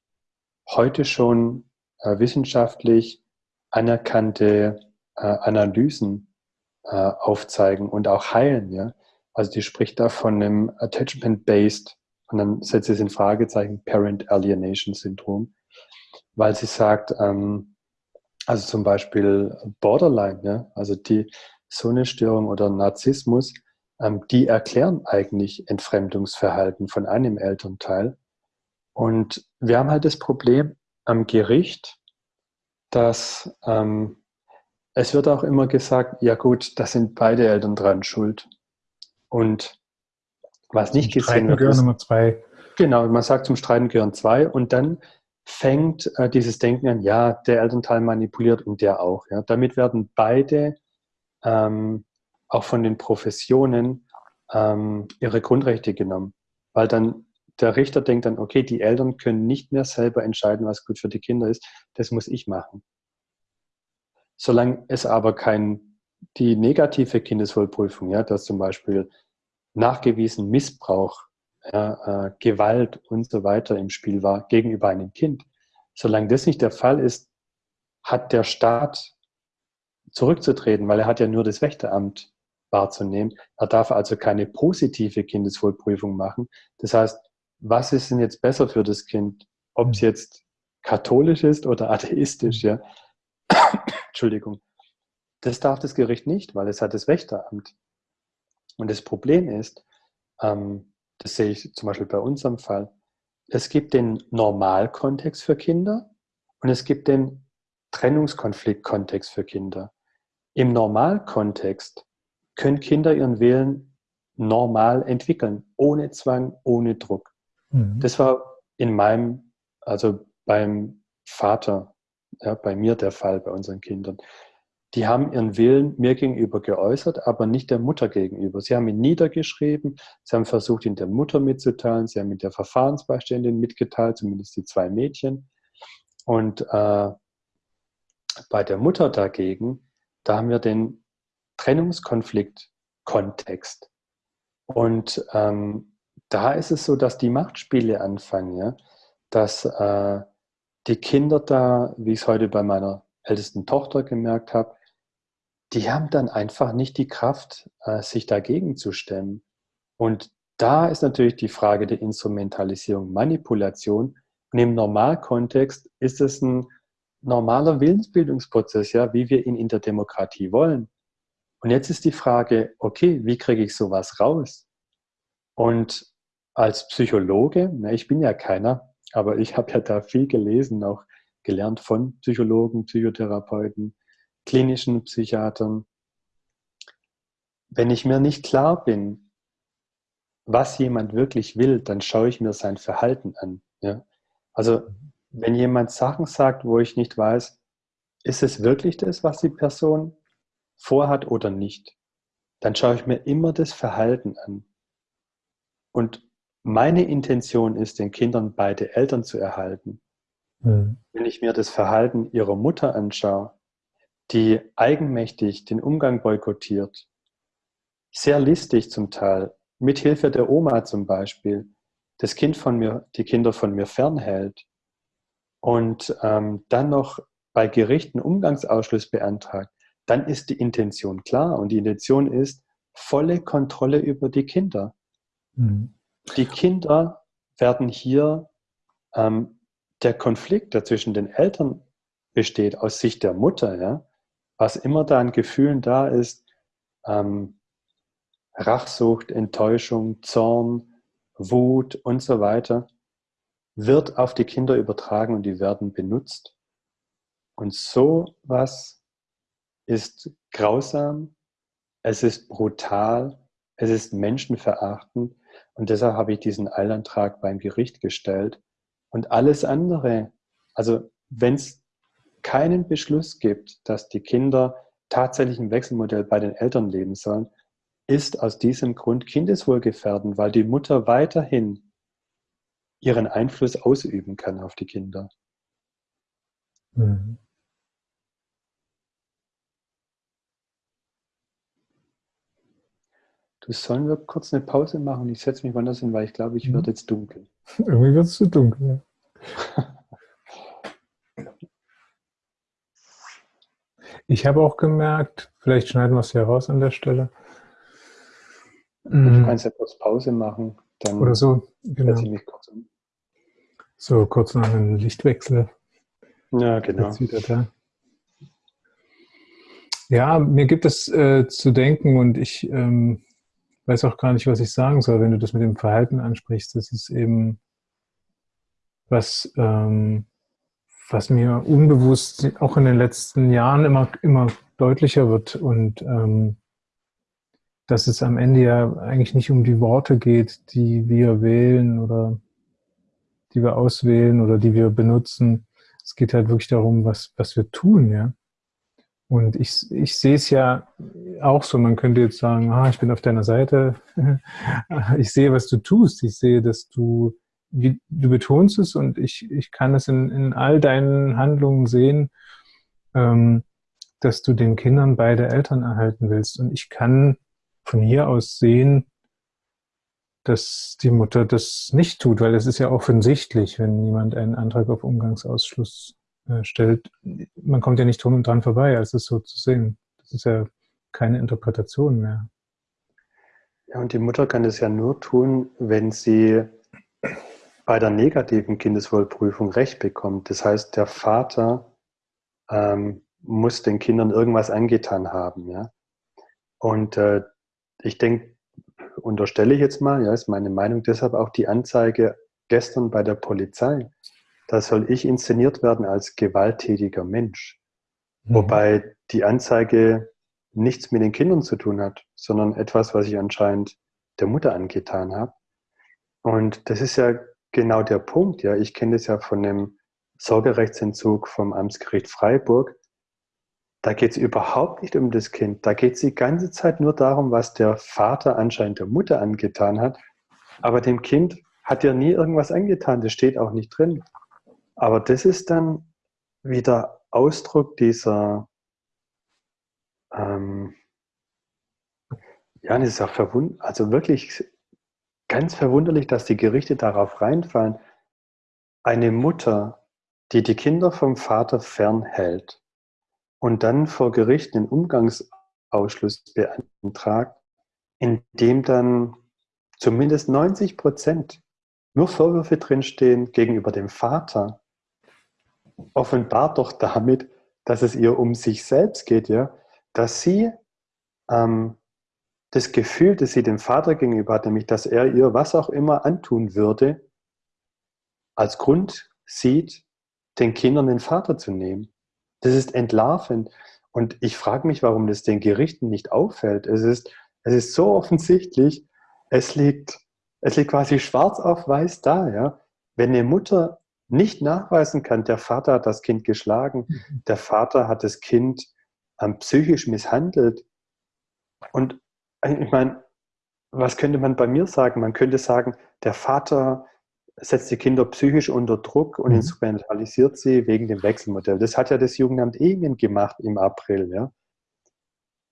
heute schon äh, wissenschaftlich anerkannte äh, Analysen äh, aufzeigen und auch heilen. Ja? Also die spricht da von einem Attachment-Based und dann setzt sie es in Fragezeichen Parent Alienation Syndrom, weil sie sagt, ähm, also zum Beispiel Borderline, ja, also die so eine Störung oder Narzissmus, ähm, die erklären eigentlich Entfremdungsverhalten von einem Elternteil. Und wir haben halt das Problem am Gericht, dass ähm, es wird auch immer gesagt, ja gut, da sind beide Eltern dran schuld. Und was nicht zum gesehen wird, ist, Nummer zwei. Genau, man sagt zum Streiten gehören zwei und dann fängt äh, dieses Denken an, ja, der Elternteil manipuliert und der auch. Ja. Damit werden beide ähm, auch von den Professionen ähm, ihre Grundrechte genommen. Weil dann der Richter denkt dann, okay, die Eltern können nicht mehr selber entscheiden, was gut für die Kinder ist, das muss ich machen. Solange es aber kein, die negative Kindeswohlprüfung, ja, dass zum Beispiel nachgewiesen Missbrauch, ja, äh, Gewalt und so weiter im Spiel war gegenüber einem Kind, solange das nicht der Fall ist, hat der Staat zurückzutreten, weil er hat ja nur das Wächteramt wahrzunehmen. Er darf also keine positive Kindeswohlprüfung machen. Das heißt, was ist denn jetzt besser für das Kind? Ob es jetzt katholisch ist oder atheistisch, ja? Entschuldigung. Das darf das Gericht nicht, weil es hat das Wächteramt. Und das Problem ist, ähm, das sehe ich zum Beispiel bei unserem Fall, es gibt den Normalkontext für Kinder und es gibt den Trennungskonfliktkontext für Kinder. Im Normalkontext können Kinder ihren Willen normal entwickeln, ohne Zwang, ohne Druck. Mhm. Das war in meinem, also beim Vater, ja, bei mir der Fall, bei unseren Kindern. Die haben ihren Willen mir gegenüber geäußert, aber nicht der Mutter gegenüber. Sie haben ihn niedergeschrieben, sie haben versucht, ihn der Mutter mitzuteilen, sie haben ihn der Verfahrensbeiständin mitgeteilt, zumindest die zwei Mädchen. Und äh, bei der Mutter dagegen da haben wir den Trennungskonflikt-Kontext. Und ähm, da ist es so, dass die Machtspiele anfangen, ja? dass äh, die Kinder da, wie ich es heute bei meiner ältesten Tochter gemerkt habe, die haben dann einfach nicht die Kraft, äh, sich dagegen zu stemmen. Und da ist natürlich die Frage der Instrumentalisierung, Manipulation. Und im Normalkontext ist es ein normaler Willensbildungsprozess, ja, wie wir ihn in der Demokratie wollen. Und jetzt ist die Frage, okay, wie kriege ich sowas raus? Und als Psychologe, na, ich bin ja keiner, aber ich habe ja da viel gelesen, auch gelernt von Psychologen, Psychotherapeuten, klinischen Psychiatern. Wenn ich mir nicht klar bin, was jemand wirklich will, dann schaue ich mir sein Verhalten an. Ja? Also wenn jemand Sachen sagt, wo ich nicht weiß, ist es wirklich das, was die Person vorhat oder nicht, dann schaue ich mir immer das Verhalten an. Und meine Intention ist, den Kindern beide Eltern zu erhalten. Mhm. Wenn ich mir das Verhalten ihrer Mutter anschaue, die eigenmächtig den Umgang boykottiert, sehr listig zum Teil, mit Hilfe der Oma zum Beispiel, das Kind von mir, die Kinder von mir fernhält, und ähm, dann noch bei Gerichten Umgangsausschluss beantragt, dann ist die Intention klar. Und die Intention ist volle Kontrolle über die Kinder. Mhm. Die Kinder werden hier, ähm, der Konflikt, der zwischen den Eltern besteht, aus Sicht der Mutter, ja, was immer da an Gefühlen da ist, ähm, Rachsucht, Enttäuschung, Zorn, Wut und so weiter, wird auf die Kinder übertragen und die werden benutzt. Und so was ist grausam, es ist brutal, es ist menschenverachtend und deshalb habe ich diesen Eilantrag beim Gericht gestellt. Und alles andere, also wenn es keinen Beschluss gibt, dass die Kinder tatsächlich im Wechselmodell bei den Eltern leben sollen, ist aus diesem Grund kindeswohlgefährdend, weil die Mutter weiterhin ihren Einfluss ausüben kann auf die Kinder. Mhm. Du sollen wir kurz eine Pause machen? Ich setze mich woanders hin, weil ich glaube, ich mhm. werde jetzt dunkel. Irgendwie wird es zu dunkel. Ja. ich habe auch gemerkt, vielleicht schneiden wir es hier raus an der Stelle. Du mhm. kannst ja kurz Pause machen. Dann Oder so, genau. Kurz um. So, kurz noch einen Lichtwechsel. Ja, genau. Ja, mir gibt es äh, zu denken und ich ähm, weiß auch gar nicht, was ich sagen soll, wenn du das mit dem Verhalten ansprichst. Das ist eben was, ähm, was mir unbewusst auch in den letzten Jahren immer, immer deutlicher wird und ähm, dass es am Ende ja eigentlich nicht um die Worte geht, die wir wählen oder die wir auswählen oder die wir benutzen. Es geht halt wirklich darum, was, was wir tun, ja. Und ich, ich sehe es ja auch so, man könnte jetzt sagen, ah, ich bin auf deiner Seite. ich sehe, was du tust. Ich sehe, dass du, wie, du betonst es und ich, ich kann es in, in all deinen Handlungen sehen, ähm, dass du den Kindern beide Eltern erhalten willst. Und ich kann von hier aus sehen, dass die Mutter das nicht tut, weil es ist ja offensichtlich, wenn jemand einen Antrag auf Umgangsausschluss äh, stellt. Man kommt ja nicht drum und dran vorbei, als es so zu sehen. Das ist ja keine Interpretation mehr. Ja, und die Mutter kann das ja nur tun, wenn sie bei der negativen Kindeswohlprüfung Recht bekommt. Das heißt, der Vater ähm, muss den Kindern irgendwas angetan haben. Ja? Und äh, ich denke, unterstelle ich jetzt mal, ja, ist meine Meinung, deshalb auch die Anzeige gestern bei der Polizei. Da soll ich inszeniert werden als gewalttätiger Mensch. Mhm. Wobei die Anzeige nichts mit den Kindern zu tun hat, sondern etwas, was ich anscheinend der Mutter angetan habe. Und das ist ja genau der Punkt. Ja, ich kenne das ja von dem Sorgerechtsentzug vom Amtsgericht Freiburg. Da geht es überhaupt nicht um das Kind. Da geht es die ganze Zeit nur darum, was der Vater anscheinend der Mutter angetan hat. Aber dem Kind hat ja nie irgendwas angetan. Das steht auch nicht drin. Aber das ist dann wieder Ausdruck dieser, ähm, ja, das ist auch verwund also wirklich ganz verwunderlich, dass die Gerichte darauf reinfallen. Eine Mutter, die die Kinder vom Vater fernhält, und dann vor Gericht einen Umgangsausschluss beantragt, in dem dann zumindest 90 Prozent nur Vorwürfe drinstehen gegenüber dem Vater, offenbart doch damit, dass es ihr um sich selbst geht, ja, dass sie ähm, das Gefühl, das sie dem Vater gegenüber hat, nämlich dass er ihr was auch immer antun würde, als Grund sieht, den Kindern den Vater zu nehmen. Das ist entlarvend. Und ich frage mich, warum das den Gerichten nicht auffällt. Es ist, es ist so offensichtlich, es liegt, es liegt quasi schwarz auf weiß da. Ja? Wenn eine Mutter nicht nachweisen kann, der Vater hat das Kind geschlagen, mhm. der Vater hat das Kind ähm, psychisch misshandelt. Und ich meine, was könnte man bei mir sagen? Man könnte sagen, der Vater setzt die Kinder psychisch unter Druck und mhm. instrumentalisiert sie wegen dem Wechselmodell. Das hat ja das Jugendamt Ehingen gemacht im April. Ja?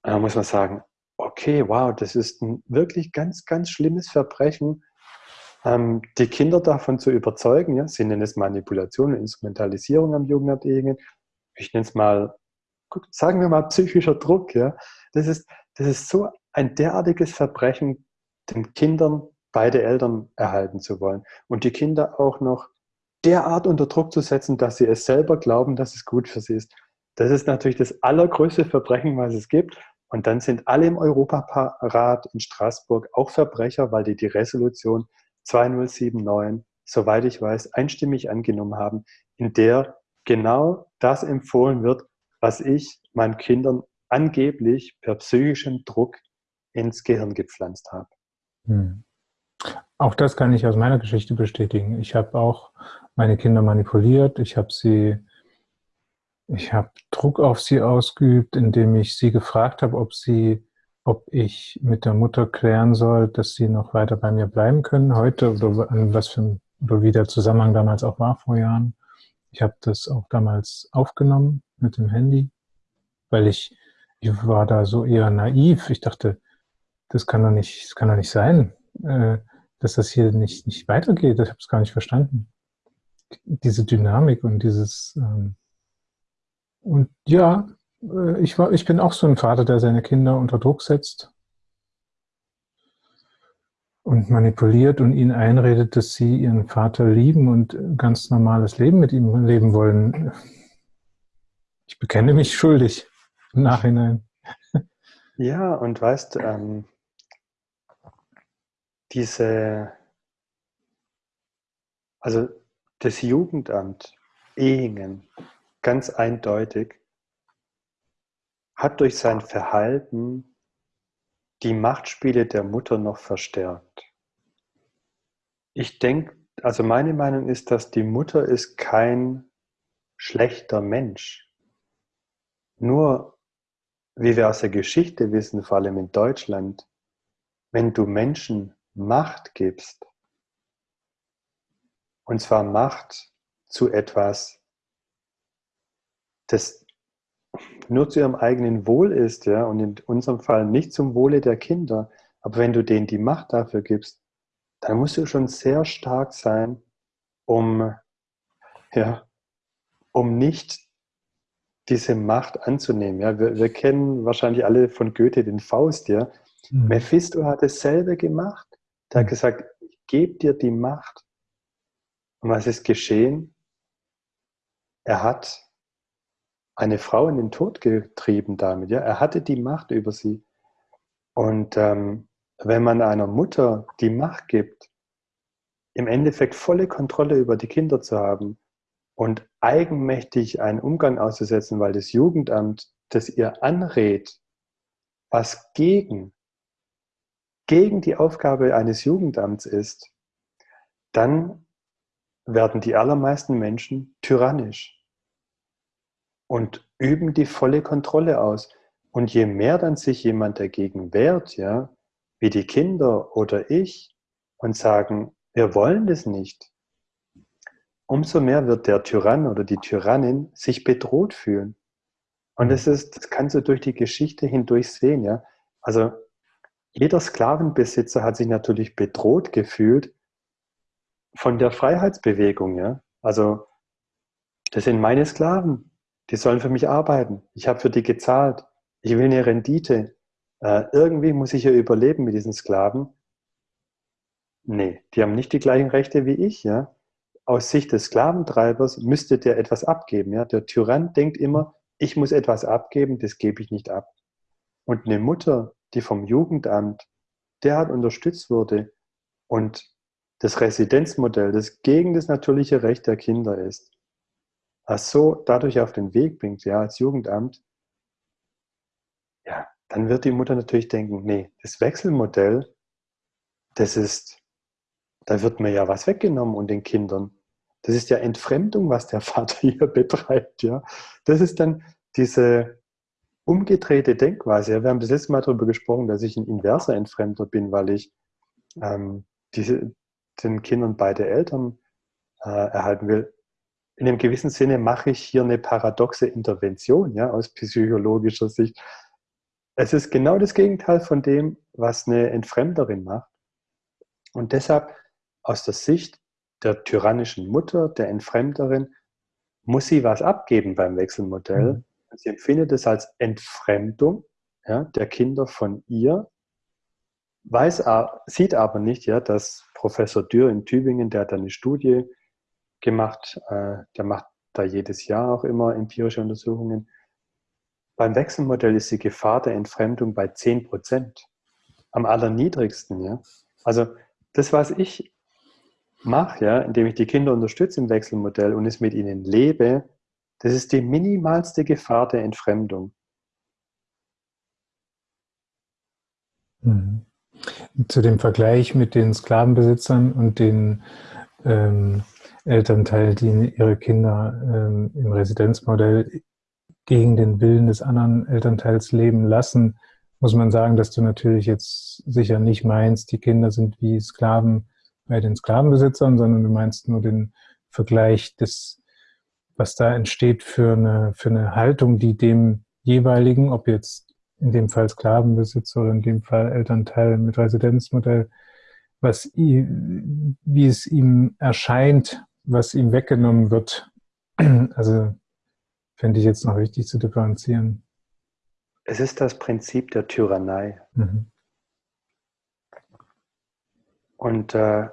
Da muss man sagen, okay, wow, das ist ein wirklich ganz, ganz schlimmes Verbrechen, ähm, die Kinder davon zu überzeugen. Ja? Sie nennen es Manipulation und Instrumentalisierung am Jugendamt Ehingen. Ich nenne es mal, sagen wir mal, psychischer Druck. Ja? Das, ist, das ist so ein derartiges Verbrechen, den Kindern beide Eltern erhalten zu wollen und die Kinder auch noch derart unter Druck zu setzen, dass sie es selber glauben, dass es gut für sie ist. Das ist natürlich das allergrößte Verbrechen, was es gibt. Und dann sind alle im Europarat in Straßburg auch Verbrecher, weil die die Resolution 2079, soweit ich weiß, einstimmig angenommen haben, in der genau das empfohlen wird, was ich meinen Kindern angeblich per psychischem Druck ins Gehirn gepflanzt habe. Hm. Auch das kann ich aus meiner Geschichte bestätigen. Ich habe auch meine Kinder manipuliert. Ich habe sie, ich habe Druck auf sie ausgeübt, indem ich sie gefragt habe, ob sie, ob ich mit der Mutter klären soll, dass sie noch weiter bei mir bleiben können heute oder an was für oder wie der Zusammenhang damals auch war vor Jahren. Ich habe das auch damals aufgenommen mit dem Handy, weil ich, ich war da so eher naiv. Ich dachte, das kann doch nicht, das kann doch nicht sein, äh, dass das hier nicht, nicht weitergeht. Ich habe es gar nicht verstanden. Diese Dynamik und dieses ähm, und ja, äh, ich war, ich bin auch so ein Vater, der seine Kinder unter Druck setzt und manipuliert und ihnen einredet, dass sie ihren Vater lieben und ein ganz normales Leben mit ihm leben wollen. Ich bekenne mich schuldig im Nachhinein. Ja, und weißt, ähm, diese, also das Jugendamt Ehingen, ganz eindeutig, hat durch sein Verhalten die Machtspiele der Mutter noch verstärkt. Ich denke, also meine Meinung ist, dass die Mutter ist kein schlechter Mensch. Nur, wie wir aus der Geschichte wissen, vor allem in Deutschland, wenn du Menschen Macht gibst, und zwar Macht zu etwas, das nur zu ihrem eigenen Wohl ist, ja, und in unserem Fall nicht zum Wohle der Kinder, aber wenn du denen die Macht dafür gibst, dann musst du schon sehr stark sein, um, ja, um nicht diese Macht anzunehmen. Ja, wir, wir kennen wahrscheinlich alle von Goethe den Faust, ja. Mhm. Mephisto hat dasselbe gemacht. Der hat gesagt, ich gebe dir die Macht. Und was ist geschehen? Er hat eine Frau in den Tod getrieben damit. Ja? Er hatte die Macht über sie. Und ähm, wenn man einer Mutter die Macht gibt, im Endeffekt volle Kontrolle über die Kinder zu haben und eigenmächtig einen Umgang auszusetzen, weil das Jugendamt das ihr anrät, was gegen, gegen die Aufgabe eines Jugendamts ist, dann werden die allermeisten Menschen tyrannisch und üben die volle Kontrolle aus. Und je mehr dann sich jemand dagegen wehrt, ja, wie die Kinder oder ich, und sagen, wir wollen das nicht, umso mehr wird der Tyrann oder die Tyrannin sich bedroht fühlen. Und das ist, das kannst du durch die Geschichte hindurch sehen, ja. Also jeder Sklavenbesitzer hat sich natürlich bedroht gefühlt von der Freiheitsbewegung, ja. Also das sind meine Sklaven. Die sollen für mich arbeiten. Ich habe für die gezahlt. Ich will eine Rendite. Äh, irgendwie muss ich ja überleben mit diesen Sklaven. Nee, die haben nicht die gleichen Rechte wie ich. Ja? Aus Sicht des Sklaventreibers müsste der etwas abgeben. Ja? Der Tyrann denkt immer, ich muss etwas abgeben, das gebe ich nicht ab. Und eine Mutter, die vom Jugendamt derart unterstützt wurde und das Residenzmodell, das gegen das natürliche Recht der Kinder ist, so dadurch auf den Weg bringt, ja, als Jugendamt, ja, dann wird die Mutter natürlich denken, nee, das Wechselmodell, das ist, da wird mir ja was weggenommen und den Kindern. Das ist ja Entfremdung, was der Vater hier betreibt, ja. Das ist dann diese umgedrehte Denkweise. Wir haben das letzte Mal darüber gesprochen, dass ich ein inverser Entfremder bin, weil ich ähm, diese, den Kindern beide Eltern äh, erhalten will in einem gewissen Sinne mache ich hier eine paradoxe Intervention ja, aus psychologischer Sicht. Es ist genau das Gegenteil von dem, was eine Entfremderin macht. Und deshalb aus der Sicht der tyrannischen Mutter, der Entfremderin, muss sie was abgeben beim Wechselmodell. Mhm. Sie empfindet es als Entfremdung ja, der Kinder von ihr, weiß, sieht aber nicht, ja, dass Professor Dürr in Tübingen, der hat eine Studie gemacht. Äh, der macht da jedes Jahr auch immer empirische Untersuchungen. Beim Wechselmodell ist die Gefahr der Entfremdung bei 10 Prozent. Am allerniedrigsten. Ja? Also das, was ich mache, ja, indem ich die Kinder unterstütze im Wechselmodell und es mit ihnen lebe, das ist die minimalste Gefahr der Entfremdung. Mhm. Zu dem Vergleich mit den Sklavenbesitzern und den ähm, Elternteil, die ihre Kinder ähm, im Residenzmodell gegen den Willen des anderen Elternteils leben lassen, muss man sagen, dass du natürlich jetzt sicher nicht meinst, die Kinder sind wie Sklaven bei den Sklavenbesitzern, sondern du meinst nur den Vergleich des, was da entsteht für eine, für eine Haltung, die dem jeweiligen, ob jetzt in dem Fall Sklavenbesitzer oder in dem Fall Elternteil mit Residenzmodell, was, wie es ihm erscheint, was ihm weggenommen wird. Also fände ich jetzt noch wichtig zu differenzieren. Es ist das Prinzip der Tyrannei. Mhm. Und äh,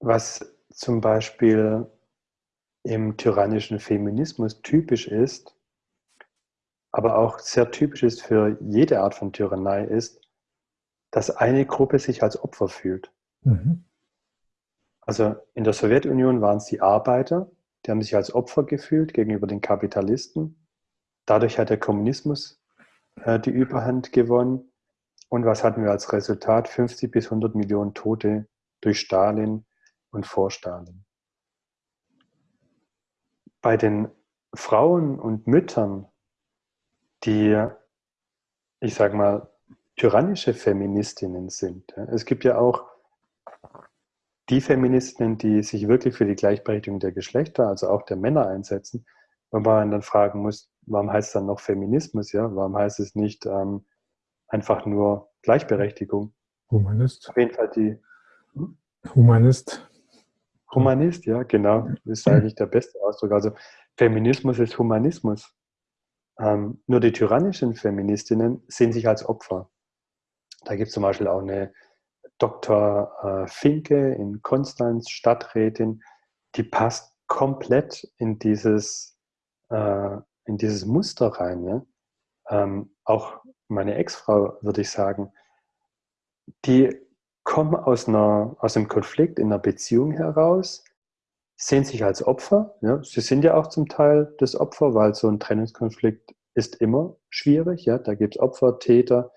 was zum Beispiel im tyrannischen Feminismus typisch ist, aber auch sehr typisch ist für jede Art von Tyrannei, ist, dass eine Gruppe sich als Opfer fühlt. Mhm. Also in der Sowjetunion waren es die Arbeiter, die haben sich als Opfer gefühlt gegenüber den Kapitalisten. Dadurch hat der Kommunismus äh, die Überhand gewonnen. Und was hatten wir als Resultat? 50 bis 100 Millionen Tote durch Stalin und vor Stalin. Bei den Frauen und Müttern, die, ich sage mal, tyrannische Feministinnen sind. Es gibt ja auch die Feministinnen, die sich wirklich für die Gleichberechtigung der Geschlechter, also auch der Männer einsetzen, wo man dann fragen muss, warum heißt es dann noch Feminismus, ja? Warum heißt es nicht ähm, einfach nur Gleichberechtigung? Humanist. Auf jeden Fall die. Hm? Humanist. Humanist, ja, genau. Das ist eigentlich der beste Ausdruck. Also Feminismus ist Humanismus. Ähm, nur die tyrannischen Feministinnen sehen sich als Opfer. Da gibt es zum Beispiel auch eine Dr. Äh, Finke in Konstanz, Stadträtin, die passt komplett in dieses, äh, in dieses Muster rein. Ja? Ähm, auch meine Ex-Frau, würde ich sagen, die kommen aus, einer, aus einem Konflikt in einer Beziehung heraus, sehen sich als Opfer. Ja? Sie sind ja auch zum Teil das Opfer, weil so ein Trennungskonflikt ist immer schwierig. Ja? Da gibt es Opfer, Täter,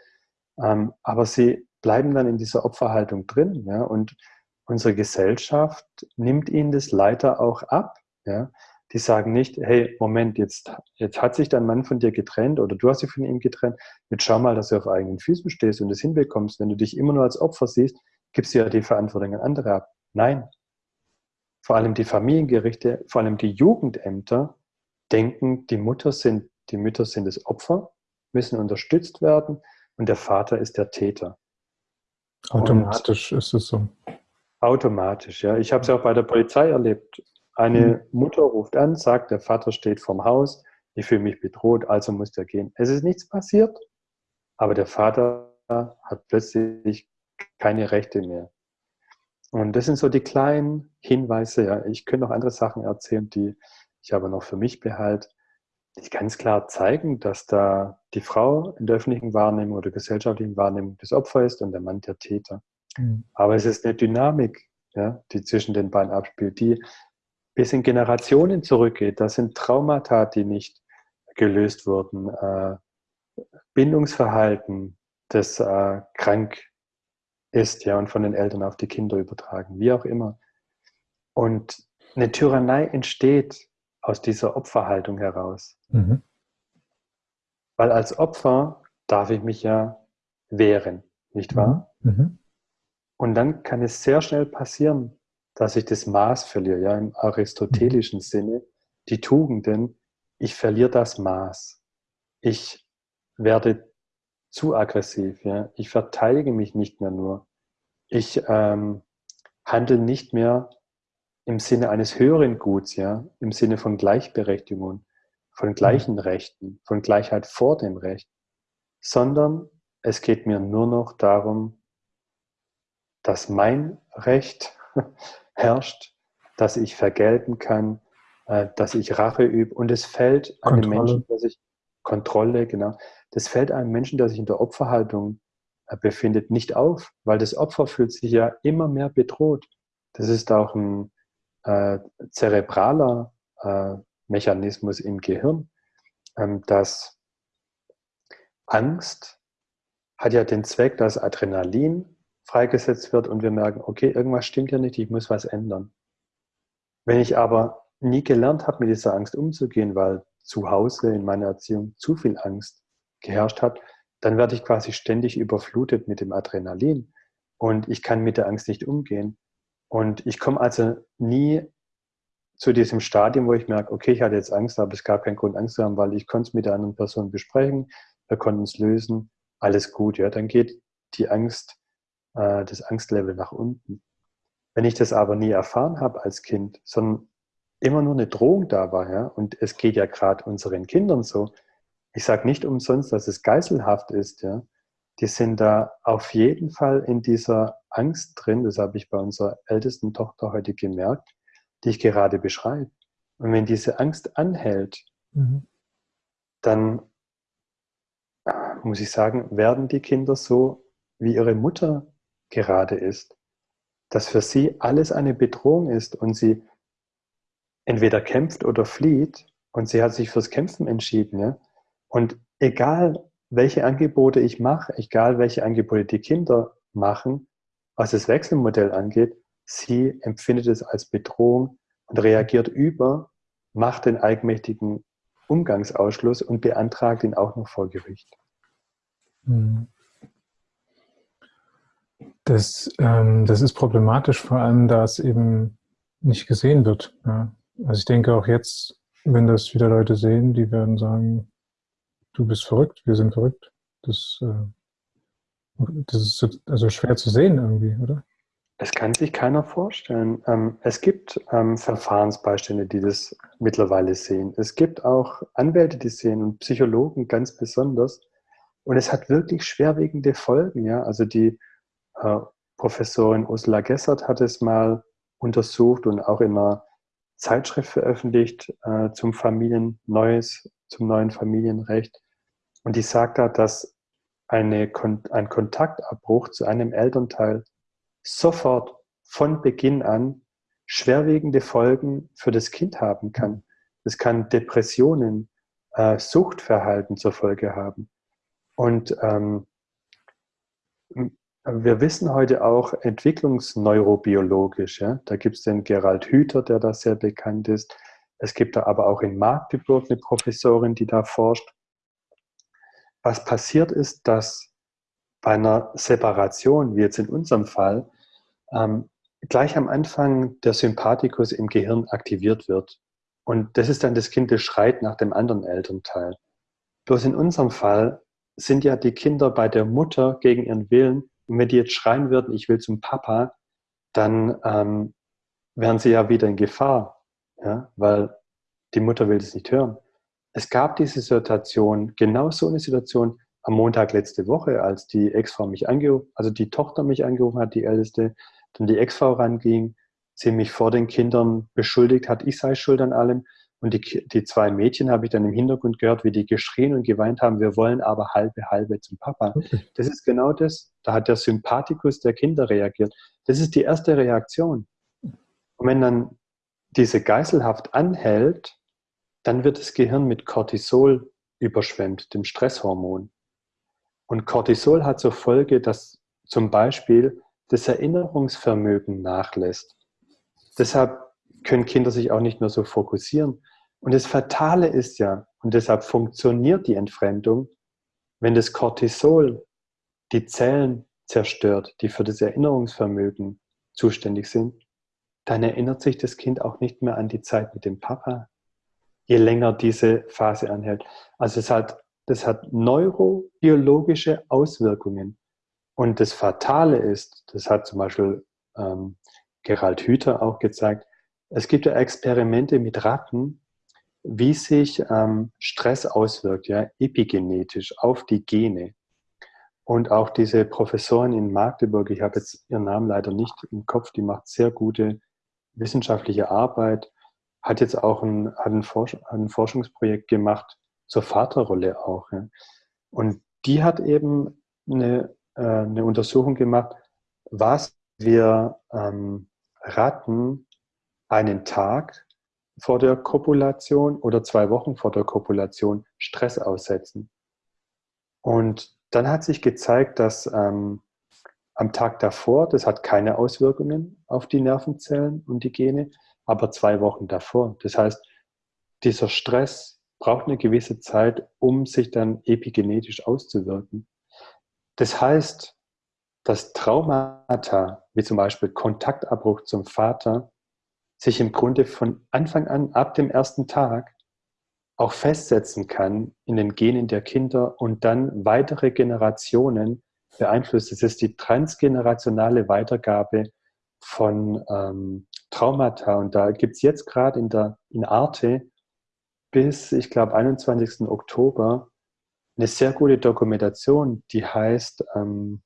ähm, aber sie bleiben dann in dieser Opferhaltung drin. Ja? Und unsere Gesellschaft nimmt ihnen das leider auch ab. Ja? Die sagen nicht, hey, Moment, jetzt, jetzt hat sich dein Mann von dir getrennt oder du hast dich von ihm getrennt. Jetzt schau mal, dass du auf eigenen Füßen stehst und das hinbekommst. Wenn du dich immer nur als Opfer siehst, gibst du ja die Verantwortung an andere ab. Nein. Vor allem die Familiengerichte, vor allem die Jugendämter denken, die Mutter sind, die Mütter sind das Opfer, müssen unterstützt werden und der Vater ist der Täter. Automatisch und ist es so. Automatisch, ja. Ich habe es ja auch bei der Polizei erlebt. Eine mhm. Mutter ruft an, sagt, der Vater steht vorm Haus, ich fühle mich bedroht, also muss er gehen. Es ist nichts passiert, aber der Vater hat plötzlich keine Rechte mehr. Und das sind so die kleinen Hinweise. Ja. Ich könnte noch andere Sachen erzählen, die ich aber noch für mich behalte die ganz klar zeigen, dass da die Frau in der öffentlichen Wahrnehmung oder gesellschaftlichen Wahrnehmung das Opfer ist und der Mann der Täter. Mhm. Aber es ist eine Dynamik, ja, die zwischen den beiden abspielt, die bis in Generationen zurückgeht. Das sind Traumata, die nicht gelöst wurden, äh, Bindungsverhalten, das äh, krank ist ja, und von den Eltern auf die Kinder übertragen, wie auch immer. Und eine Tyrannei entsteht aus dieser Opferhaltung heraus. Mhm. Weil als Opfer darf ich mich ja wehren, nicht wahr? Mhm. mhm. Und dann kann es sehr schnell passieren, dass ich das Maß verliere, ja, im aristotelischen mhm. Sinne, die Tugenden, ich verliere das Maß. Ich werde zu aggressiv, ja. Ich verteidige mich nicht mehr nur. Ich ähm, handle nicht mehr im Sinne eines höheren Guts, ja, im Sinne von Gleichberechtigung, von gleichen mhm. Rechten, von Gleichheit vor dem Recht, sondern es geht mir nur noch darum, dass mein Recht herrscht, dass ich vergelten kann, äh, dass ich Rache übe. Und es fällt einem Menschen, der sich Kontrolle, genau, das fällt einem Menschen, der sich in der Opferhaltung äh, befindet, nicht auf, weil das Opfer fühlt sich ja immer mehr bedroht. Das ist auch ein, äh, zerebraler äh, Mechanismus im Gehirn, ähm, dass Angst hat ja den Zweck, dass Adrenalin freigesetzt wird und wir merken, okay, irgendwas stimmt ja nicht, ich muss was ändern. Wenn ich aber nie gelernt habe, mit dieser Angst umzugehen, weil zu Hause in meiner Erziehung zu viel Angst geherrscht hat, dann werde ich quasi ständig überflutet mit dem Adrenalin. und ich kann mit der Angst nicht umgehen. Und ich komme also nie zu diesem Stadium, wo ich merke, okay, ich hatte jetzt Angst, aber es gab keinen Grund, Angst zu haben, weil ich konnte es mit der anderen Person besprechen, wir konnten es lösen, alles gut. Ja, dann geht die Angst, äh, das Angstlevel nach unten. Wenn ich das aber nie erfahren habe als Kind, sondern immer nur eine Drohung da war, ja, und es geht ja gerade unseren Kindern so, ich sage nicht umsonst, dass es geiselhaft ist, ja, die sind da auf jeden Fall in dieser Angst drin, das habe ich bei unserer ältesten Tochter heute gemerkt, die ich gerade beschreibe. Und wenn diese Angst anhält, mhm. dann muss ich sagen, werden die Kinder so, wie ihre Mutter gerade ist. Dass für sie alles eine Bedrohung ist und sie entweder kämpft oder flieht und sie hat sich fürs Kämpfen entschieden. Ja? Und egal, welche Angebote ich mache, egal, welche Angebote die Kinder machen, was das Wechselmodell angeht, sie empfindet es als Bedrohung und reagiert über, macht den eigenmächtigen Umgangsausschluss und beantragt ihn auch noch vor Gericht. Hm. Das, ähm, das ist problematisch, vor allem da es eben nicht gesehen wird. Ja. Also ich denke auch jetzt, wenn das wieder Leute sehen, die werden sagen, du bist verrückt, wir sind verrückt. Das, äh, das ist also schwer zu sehen irgendwie, oder? Es kann sich keiner vorstellen. Ähm, es gibt ähm, Verfahrensbeistände, die das mittlerweile sehen. Es gibt auch Anwälte, die sehen und Psychologen ganz besonders. Und es hat wirklich schwerwiegende Folgen. Ja? Also die Professorin Ursula Gessert hat es mal untersucht und auch in einer Zeitschrift veröffentlicht äh, zum Familien Neues, zum neuen Familienrecht. Und die sagt da, dass eine, ein Kontaktabbruch zu einem Elternteil sofort von Beginn an schwerwiegende Folgen für das Kind haben kann. Es kann Depressionen, äh, Suchtverhalten zur Folge haben. Und ähm, wir wissen heute auch entwicklungsneurobiologisch, ja? da gibt es den Gerald Hüther, der da sehr bekannt ist. Es gibt da aber auch in Magdeburg eine Professorin, die da forscht. Was passiert ist, dass bei einer Separation, wie jetzt in unserem Fall, ähm, gleich am Anfang der Sympathikus im Gehirn aktiviert wird. Und das ist dann das Kind, das schreit nach dem anderen Elternteil. Bloß in unserem Fall sind ja die Kinder bei der Mutter gegen ihren Willen. Und wenn die jetzt schreien würden, ich will zum Papa, dann ähm, wären sie ja wieder in Gefahr, ja? weil die Mutter will das nicht hören. Es gab diese Situation, genau so eine Situation am Montag letzte Woche, als die Ex-Frau mich angerufen, also die Tochter mich angerufen hat, die Älteste, dann die Ex-Frau ranging, sie mich vor den Kindern beschuldigt hat, ich sei schuld an allem. Und die, die zwei Mädchen habe ich dann im Hintergrund gehört, wie die geschrien und geweint haben, wir wollen aber halbe, halbe zum Papa. Okay. Das ist genau das. Da hat der Sympathikus der Kinder reagiert. Das ist die erste Reaktion. Und wenn dann diese Geiselhaft anhält, dann wird das Gehirn mit Cortisol überschwemmt, dem Stresshormon. Und Cortisol hat zur Folge, dass zum Beispiel das Erinnerungsvermögen nachlässt. Deshalb können Kinder sich auch nicht mehr so fokussieren. Und das Fatale ist ja, und deshalb funktioniert die Entfremdung, wenn das Cortisol die Zellen zerstört, die für das Erinnerungsvermögen zuständig sind, dann erinnert sich das Kind auch nicht mehr an die Zeit mit dem Papa, je länger diese Phase anhält. Also es hat, das hat neurobiologische Auswirkungen. Und das Fatale ist, das hat zum Beispiel ähm, Gerald Hüther auch gezeigt, es gibt ja Experimente mit Ratten, wie sich ähm, Stress auswirkt, ja, epigenetisch auf die Gene. Und auch diese Professorin in Magdeburg, ich habe jetzt ihren Namen leider nicht im Kopf, die macht sehr gute wissenschaftliche Arbeit, hat jetzt auch ein, hat ein, Forsch ein Forschungsprojekt gemacht zur Vaterrolle auch. Ja. Und die hat eben eine, äh, eine Untersuchung gemacht, was wir ähm, Ratten einen Tag vor der Kopulation oder zwei Wochen vor der Kopulation Stress aussetzen. Und dann hat sich gezeigt, dass ähm, am Tag davor, das hat keine Auswirkungen auf die Nervenzellen und die Gene, aber zwei Wochen davor. Das heißt, dieser Stress braucht eine gewisse Zeit, um sich dann epigenetisch auszuwirken. Das heißt, dass Traumata, wie zum Beispiel Kontaktabbruch zum Vater, sich im Grunde von Anfang an, ab dem ersten Tag, auch festsetzen kann in den Genen der Kinder und dann weitere Generationen beeinflusst. Es ist die transgenerationale Weitergabe von ähm, Traumata. Und da gibt es jetzt gerade in, der, in Arte bis, ich glaube, 21. Oktober eine sehr gute Dokumentation, die heißt ähm,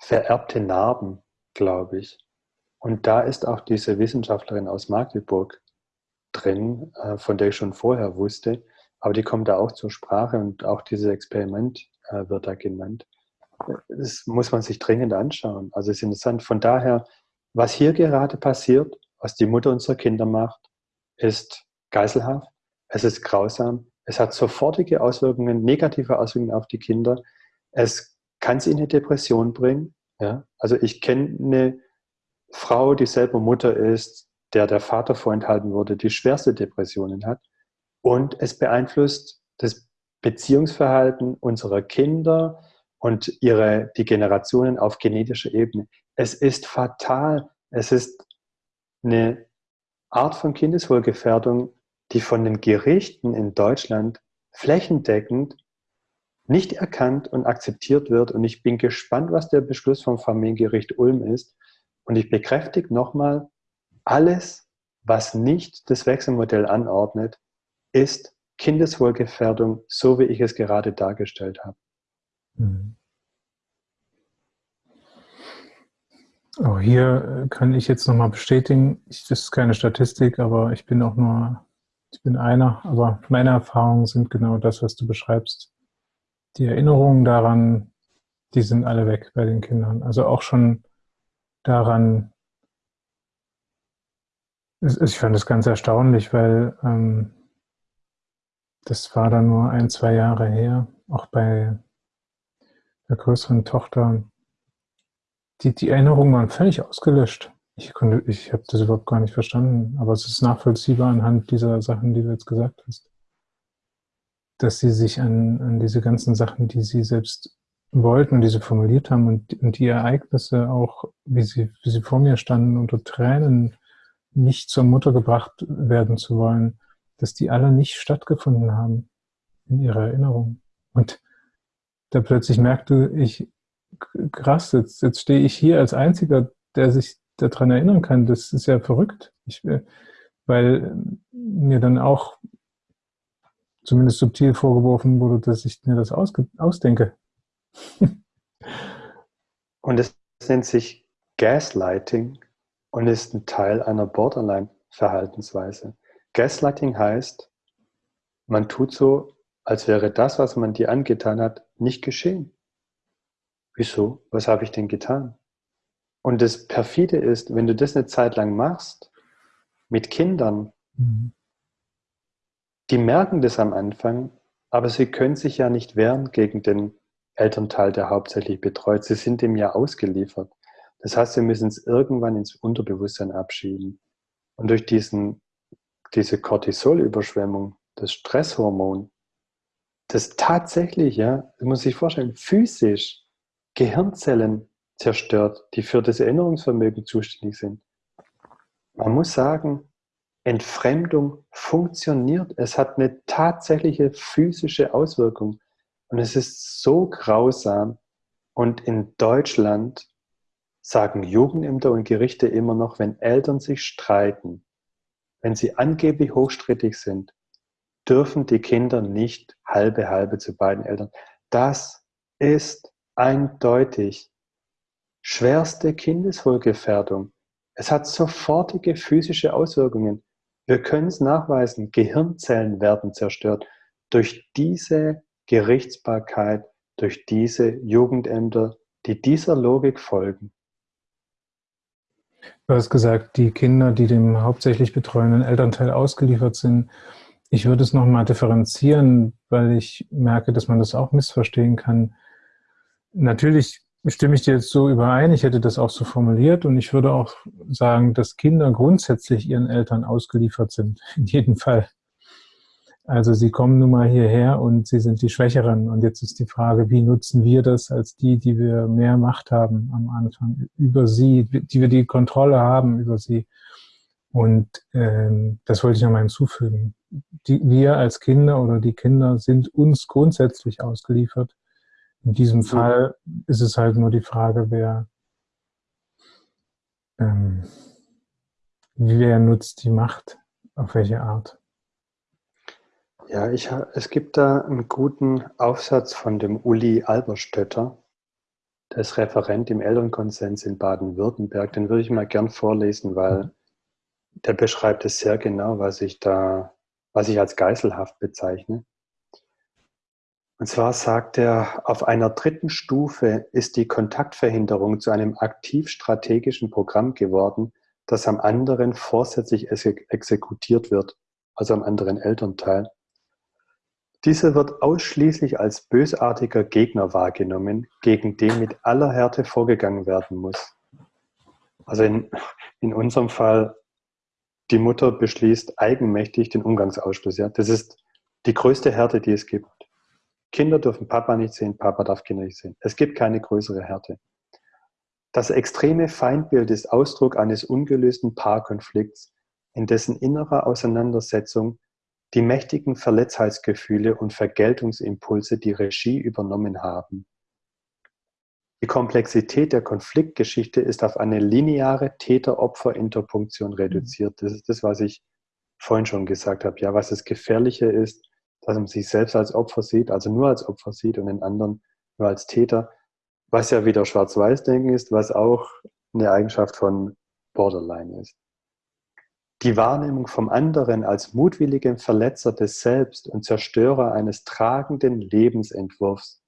Vererbte Narben, glaube ich. Und da ist auch diese Wissenschaftlerin aus Magdeburg drin, äh, von der ich schon vorher wusste, aber die kommt da auch zur Sprache und auch dieses Experiment äh, wird da genannt. Das muss man sich dringend anschauen. Also es ist interessant. Von daher, was hier gerade passiert, was die Mutter unserer Kinder macht, ist geiselhaft, es ist grausam, es hat sofortige Auswirkungen, negative Auswirkungen auf die Kinder. Es kann sie in eine Depression bringen. Ja? Also ich kenne eine Frau, die selber Mutter ist, der der Vater vorenthalten wurde, die schwerste Depressionen hat. Und es beeinflusst das Beziehungsverhalten unserer Kinder und ihre, die Generationen auf genetischer Ebene. Es ist fatal. Es ist eine Art von Kindeswohlgefährdung, die von den Gerichten in Deutschland flächendeckend nicht erkannt und akzeptiert wird. Und ich bin gespannt, was der Beschluss vom Familiengericht Ulm ist. Und ich bekräftige nochmal, alles, was nicht das Wechselmodell anordnet, ist Kindeswohlgefährdung, so wie ich es gerade dargestellt habe. Mhm. Auch hier kann ich jetzt nochmal bestätigen, ich, das ist keine Statistik, aber ich bin auch nur, ich bin einer, aber meine Erfahrungen sind genau das, was du beschreibst. Die Erinnerungen daran, die sind alle weg bei den Kindern. Also auch schon daran, ich fand das ganz erstaunlich, weil ähm, das war dann nur ein, zwei Jahre her, auch bei der größeren Tochter. Die, die Erinnerungen waren völlig ausgelöscht. Ich, konnte, ich habe das überhaupt gar nicht verstanden, aber es ist nachvollziehbar anhand dieser Sachen, die du jetzt gesagt hast. Dass sie sich an, an diese ganzen Sachen, die sie selbst wollten und die sie formuliert haben und, und die Ereignisse auch, wie sie, wie sie vor mir standen, unter Tränen nicht zur Mutter gebracht werden zu wollen, dass die alle nicht stattgefunden haben in ihrer Erinnerung. Und da plötzlich merkte ich, krass, jetzt, jetzt stehe ich hier als Einziger, der sich daran erinnern kann. Das ist ja verrückt. Ich, äh, weil mir dann auch zumindest subtil vorgeworfen wurde, dass ich mir das ausdenke. und es nennt sich Gaslighting und ist ein Teil einer Borderline-Verhaltensweise. Gaslighting heißt, man tut so, als wäre das, was man dir angetan hat, nicht geschehen. Wieso? Was habe ich denn getan? Und das Perfide ist, wenn du das eine Zeit lang machst, mit Kindern, mhm. die merken das am Anfang, aber sie können sich ja nicht wehren gegen den Elternteil, der hauptsächlich betreut. Sie sind dem ja ausgeliefert. Das heißt, wir müssen es irgendwann ins Unterbewusstsein abschieben. Und durch diesen, diese Cortisolüberschwemmung, das Stresshormon, das tatsächlich, ja, das muss sich vorstellen, physisch Gehirnzellen zerstört, die für das Erinnerungsvermögen zuständig sind. Man muss sagen, Entfremdung funktioniert. Es hat eine tatsächliche physische Auswirkung. Und es ist so grausam. Und in Deutschland sagen Jugendämter und Gerichte immer noch, wenn Eltern sich streiten, wenn sie angeblich hochstrittig sind, dürfen die Kinder nicht halbe halbe zu beiden Eltern. Das ist eindeutig schwerste Kindeswohlgefährdung. Es hat sofortige physische Auswirkungen. Wir können es nachweisen, Gehirnzellen werden zerstört durch diese Gerichtsbarkeit, durch diese Jugendämter, die dieser Logik folgen. Du hast gesagt, die Kinder, die dem hauptsächlich betreuenden Elternteil ausgeliefert sind. Ich würde es nochmal differenzieren, weil ich merke, dass man das auch missverstehen kann. Natürlich stimme ich dir jetzt so überein, ich hätte das auch so formuliert und ich würde auch sagen, dass Kinder grundsätzlich ihren Eltern ausgeliefert sind, in jedem Fall. Also sie kommen nun mal hierher und sie sind die Schwächeren. Und jetzt ist die Frage, wie nutzen wir das als die, die wir mehr Macht haben am Anfang über sie, die wir die Kontrolle haben über sie. Und ähm, das wollte ich nochmal hinzufügen. Die, wir als Kinder oder die Kinder sind uns grundsätzlich ausgeliefert. In diesem Fall ist es halt nur die Frage, wer, ähm, wer nutzt die Macht, auf welche Art. Ja, ich, es gibt da einen guten Aufsatz von dem Uli Alberstötter, der ist Referent im Elternkonsens in Baden-Württemberg. Den würde ich mal gern vorlesen, weil der beschreibt es sehr genau, was ich da, was ich als geiselhaft bezeichne. Und zwar sagt er, auf einer dritten Stufe ist die Kontaktverhinderung zu einem aktiv strategischen Programm geworden, das am anderen vorsätzlich exekutiert wird, also am anderen Elternteil. Dieser wird ausschließlich als bösartiger Gegner wahrgenommen, gegen den mit aller Härte vorgegangen werden muss. Also in, in unserem Fall, die Mutter beschließt eigenmächtig den Umgangsausschluss. Ja? Das ist die größte Härte, die es gibt. Kinder dürfen Papa nicht sehen, Papa darf Kinder nicht sehen. Es gibt keine größere Härte. Das extreme Feindbild ist Ausdruck eines ungelösten Paarkonflikts, in dessen innerer Auseinandersetzung die mächtigen Verletztheitsgefühle und Vergeltungsimpulse die Regie übernommen haben. Die Komplexität der Konfliktgeschichte ist auf eine lineare Täter-Opfer-Interpunktion mhm. reduziert. Das ist das, was ich vorhin schon gesagt habe. Ja, was das Gefährliche ist, dass man sich selbst als Opfer sieht, also nur als Opfer sieht und den anderen nur als Täter, was ja wieder Schwarz-Weiß-Denken ist, was auch eine Eigenschaft von Borderline ist. Die Wahrnehmung vom anderen als mutwilligen Verletzer des Selbst und Zerstörer eines tragenden Lebensentwurfs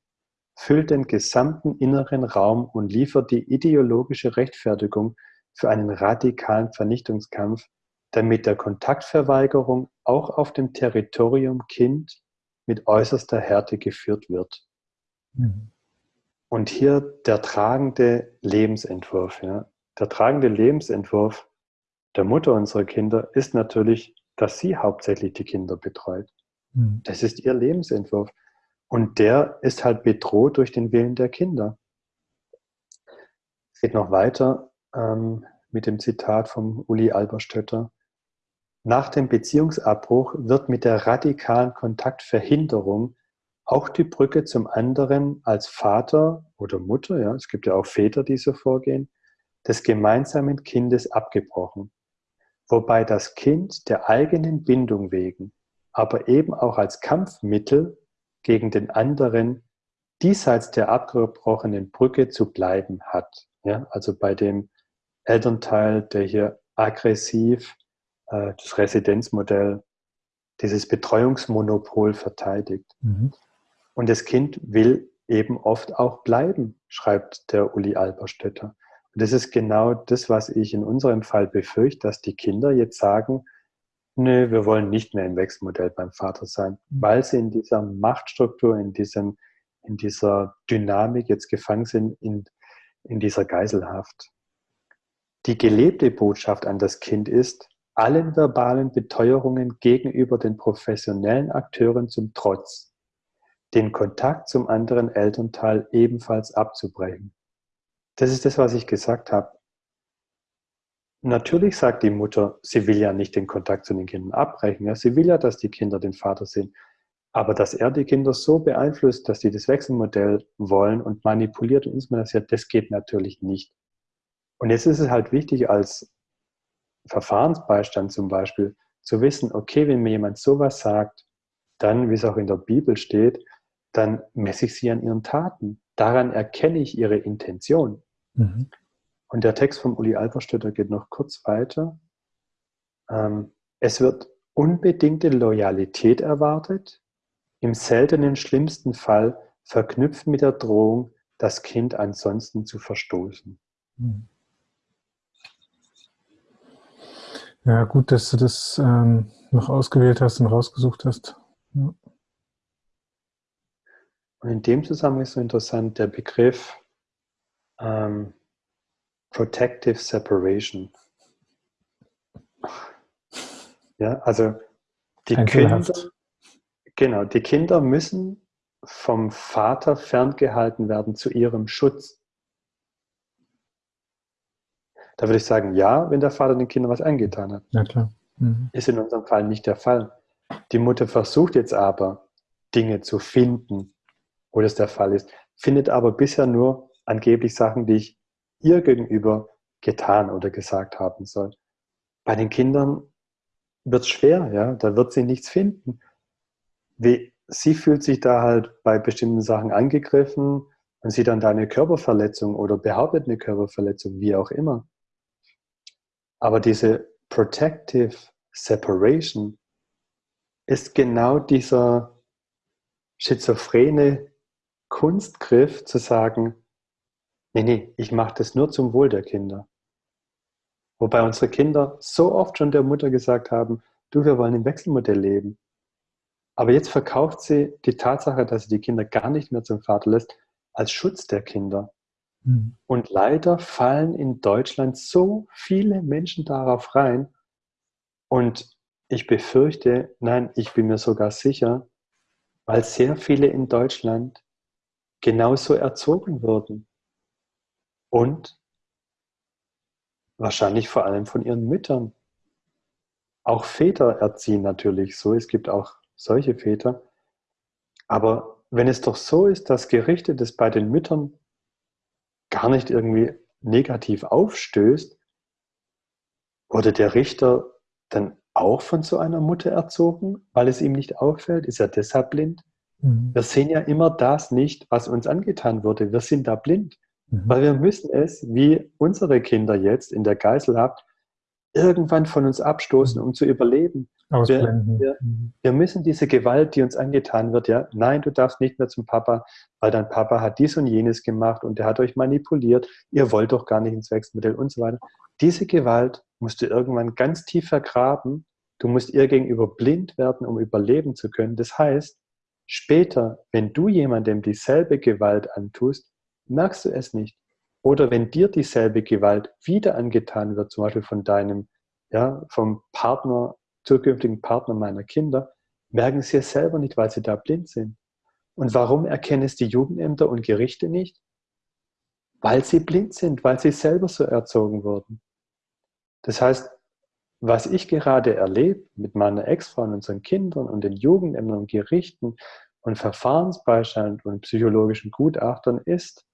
füllt den gesamten inneren Raum und liefert die ideologische Rechtfertigung für einen radikalen Vernichtungskampf, der mit der Kontaktverweigerung auch auf dem Territorium Kind mit äußerster Härte geführt wird. Mhm. Und hier der tragende Lebensentwurf. Ja. Der tragende Lebensentwurf der Mutter unserer Kinder ist natürlich, dass sie hauptsächlich die Kinder betreut. Mhm. Das ist ihr Lebensentwurf. Und der ist halt bedroht durch den Willen der Kinder. Es geht noch weiter ähm, mit dem Zitat vom Uli Alberstötter. Nach dem Beziehungsabbruch wird mit der radikalen Kontaktverhinderung auch die Brücke zum anderen als Vater oder Mutter, ja, es gibt ja auch Väter, die so vorgehen, des gemeinsamen Kindes abgebrochen wobei das Kind der eigenen Bindung wegen, aber eben auch als Kampfmittel gegen den anderen diesseits der abgebrochenen Brücke zu bleiben hat. Ja, also bei dem Elternteil, der hier aggressiv äh, das Residenzmodell, dieses Betreuungsmonopol verteidigt. Mhm. Und das Kind will eben oft auch bleiben, schreibt der Uli Alberstädter. Und das ist genau das, was ich in unserem Fall befürchte, dass die Kinder jetzt sagen, nö, wir wollen nicht mehr im Wechselmodell beim Vater sein, mhm. weil sie in dieser Machtstruktur, in, diesem, in dieser Dynamik jetzt gefangen sind, in, in dieser Geiselhaft. Die gelebte Botschaft an das Kind ist, allen verbalen Beteuerungen gegenüber den professionellen Akteuren zum Trotz, den Kontakt zum anderen Elternteil ebenfalls abzubrechen. Das ist das, was ich gesagt habe. Natürlich sagt die Mutter, sie will ja nicht den Kontakt zu den Kindern abbrechen. Ja? Sie will ja, dass die Kinder den Vater sehen. Aber dass er die Kinder so beeinflusst, dass sie das Wechselmodell wollen und manipuliert und instrumentalisiert, das geht natürlich nicht. Und jetzt ist es halt wichtig, als Verfahrensbeistand zum Beispiel, zu wissen, okay, wenn mir jemand sowas sagt, dann, wie es auch in der Bibel steht, dann messe ich sie an ihren Taten. Daran erkenne ich ihre Intention. Mhm. Und der Text von Uli Alberstädter geht noch kurz weiter. Ähm, es wird unbedingte Loyalität erwartet, im seltenen schlimmsten Fall verknüpft mit der Drohung, das Kind ansonsten zu verstoßen. Mhm. Ja, gut, dass du das ähm, noch ausgewählt hast und rausgesucht hast. Ja. Und in dem Zusammenhang ist so interessant der Begriff ähm, Protective Separation. Ja, also die Kinder, Genau, die Kinder müssen vom Vater ferngehalten werden zu ihrem Schutz. Da würde ich sagen, ja, wenn der Vater den Kindern was angetan hat. Ja, klar. Mhm. Ist in unserem Fall nicht der Fall. Die Mutter versucht jetzt aber, Dinge zu finden, wo das der Fall ist, findet aber bisher nur angeblich Sachen, die ich ihr gegenüber getan oder gesagt haben soll. Bei den Kindern wird es schwer, ja, da wird sie nichts finden. Wie, sie fühlt sich da halt bei bestimmten Sachen angegriffen und sieht dann da eine Körperverletzung oder behauptet eine Körperverletzung, wie auch immer. Aber diese Protective Separation ist genau dieser schizophrene Kunstgriff zu sagen, nee, nee, ich mache das nur zum Wohl der Kinder. Wobei unsere Kinder so oft schon der Mutter gesagt haben, du, wir wollen im Wechselmodell leben. Aber jetzt verkauft sie die Tatsache, dass sie die Kinder gar nicht mehr zum Vater lässt, als Schutz der Kinder. Mhm. Und leider fallen in Deutschland so viele Menschen darauf rein. Und ich befürchte, nein, ich bin mir sogar sicher, weil sehr viele in Deutschland genauso erzogen wurden. Und wahrscheinlich vor allem von ihren Müttern. Auch Väter erziehen natürlich so. Es gibt auch solche Väter. Aber wenn es doch so ist, dass Gerichte das bei den Müttern gar nicht irgendwie negativ aufstößt, wurde der Richter dann auch von so einer Mutter erzogen, weil es ihm nicht auffällt? Ist er deshalb blind? Mhm. Wir sehen ja immer das nicht, was uns angetan wurde. Wir sind da blind, mhm. weil wir müssen es, wie unsere Kinder jetzt in der Geiselhaft, irgendwann von uns abstoßen, um zu überleben. Ausblenden. Wir, wir, mhm. wir, müssen diese Gewalt, die uns angetan wird, ja, nein, du darfst nicht mehr zum Papa, weil dein Papa hat dies und jenes gemacht und der hat euch manipuliert, ihr wollt doch gar nicht ins Wechselmodell und so weiter. Diese Gewalt musst du irgendwann ganz tief vergraben. Du musst ihr gegenüber blind werden, um überleben zu können. Das heißt, später, wenn du jemandem dieselbe Gewalt antust, merkst du es nicht. Oder wenn dir dieselbe Gewalt wieder angetan wird, zum Beispiel von deinem, ja, vom Partner zukünftigen Partner meiner Kinder, merken sie es selber nicht, weil sie da blind sind. Und warum erkennen es die Jugendämter und Gerichte nicht? Weil sie blind sind, weil sie selber so erzogen wurden. Das heißt, was ich gerade erlebe mit meiner Ex-Frau und unseren Kindern und den Jugendämtern und Gerichten und Verfahrensbeistand und psychologischen Gutachtern ist,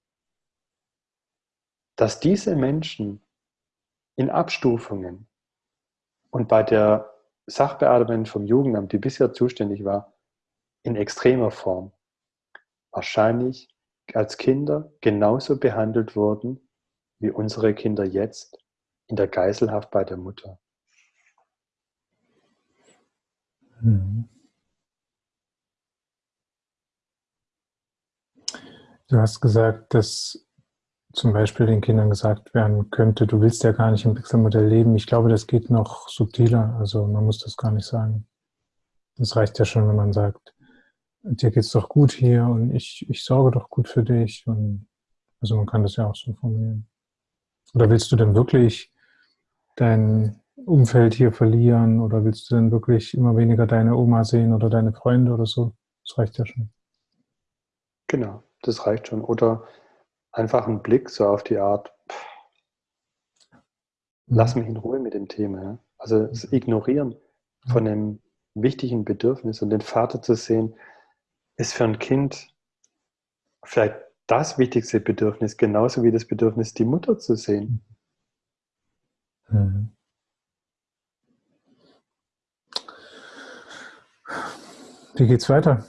dass diese Menschen in Abstufungen und bei der Sachbearbeiterin vom Jugendamt, die bisher zuständig war, in extremer Form wahrscheinlich als Kinder genauso behandelt wurden wie unsere Kinder jetzt in der Geiselhaft bei der Mutter. Mhm. Du hast gesagt, dass zum Beispiel den Kindern gesagt werden könnte, du willst ja gar nicht im Wechselmodell leben. Ich glaube, das geht noch subtiler. Also man muss das gar nicht sagen. Das reicht ja schon, wenn man sagt, dir geht's doch gut hier und ich, ich sorge doch gut für dich. Und also man kann das ja auch so formulieren. Oder willst du denn wirklich dein Umfeld hier verlieren oder willst du denn wirklich immer weniger deine Oma sehen oder deine Freunde oder so? Das reicht ja schon. Genau, das reicht schon. Oder einfach ein Blick so auf die Art, pff, lass mich in Ruhe mit dem Thema. Ja? Also das Ignorieren von einem wichtigen Bedürfnis und den Vater zu sehen, ist für ein Kind vielleicht das wichtigste Bedürfnis, genauso wie das Bedürfnis, die Mutter zu sehen. Mhm. Wie geht's weiter?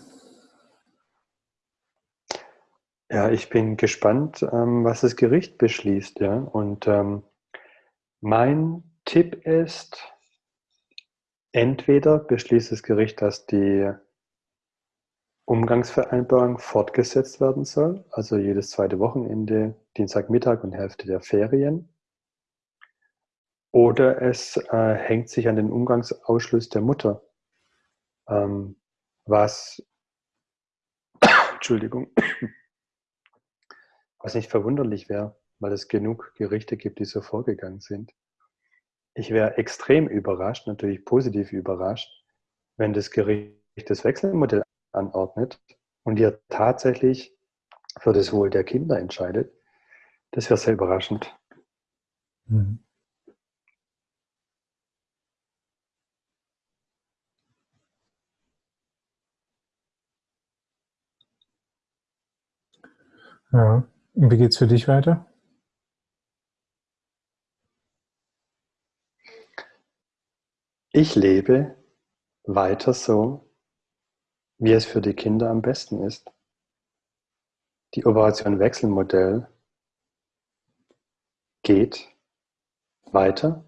Ja, ich bin gespannt, ähm, was das Gericht beschließt. Ja? Und ähm, mein Tipp ist, entweder beschließt das Gericht, dass die Umgangsvereinbarung fortgesetzt werden soll, also jedes zweite Wochenende, Dienstagmittag und Hälfte der Ferien. Oder es äh, hängt sich an den Umgangsausschluss der Mutter, ähm, was, Entschuldigung, was nicht verwunderlich wäre, weil es genug Gerichte gibt, die so vorgegangen sind. Ich wäre extrem überrascht, natürlich positiv überrascht, wenn das Gericht das Wechselmodell anordnet und ihr tatsächlich für das Wohl der Kinder entscheidet, das wäre sehr überraschend. Mhm. Ja, wie geht es für dich weiter? Ich lebe weiter so, wie es für die Kinder am besten ist. Die Operation Wechselmodell geht weiter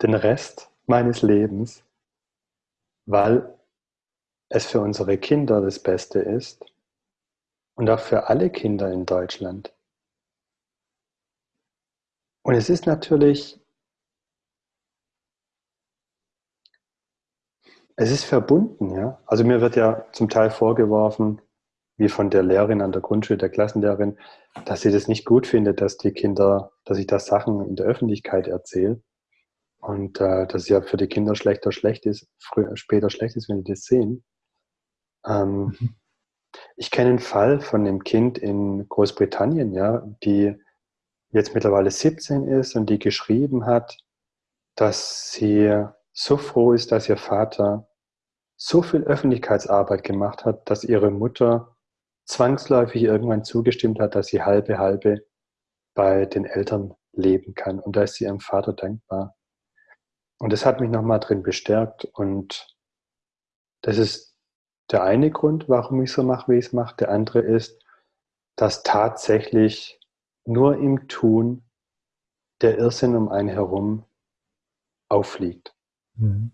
den Rest meines Lebens, weil es für unsere Kinder das Beste ist und auch für alle Kinder in Deutschland. Und es ist natürlich, es ist verbunden, ja. Also mir wird ja zum Teil vorgeworfen, wie von der Lehrerin an der Grundschule, der Klassenlehrerin, dass sie das nicht gut findet, dass die Kinder, dass ich da Sachen in der Öffentlichkeit erzähle. Und äh, dass es ja für die Kinder schlechter schlecht ist, früher, später schlecht ist, wenn die das sehen. Ähm, mhm. Ich kenne einen Fall von einem Kind in Großbritannien, ja, die jetzt mittlerweile 17 ist und die geschrieben hat, dass sie so froh ist, dass ihr Vater so viel Öffentlichkeitsarbeit gemacht hat, dass ihre Mutter zwangsläufig irgendwann zugestimmt hat, dass sie halbe halbe bei den Eltern leben kann. Und da ist sie ihrem Vater dankbar. Und das hat mich nochmal drin bestärkt. Und das ist der eine Grund, warum ich so mache, wie ich es mache. Der andere ist, dass tatsächlich nur im Tun der Irrsinn um einen herum auffliegt. Mhm.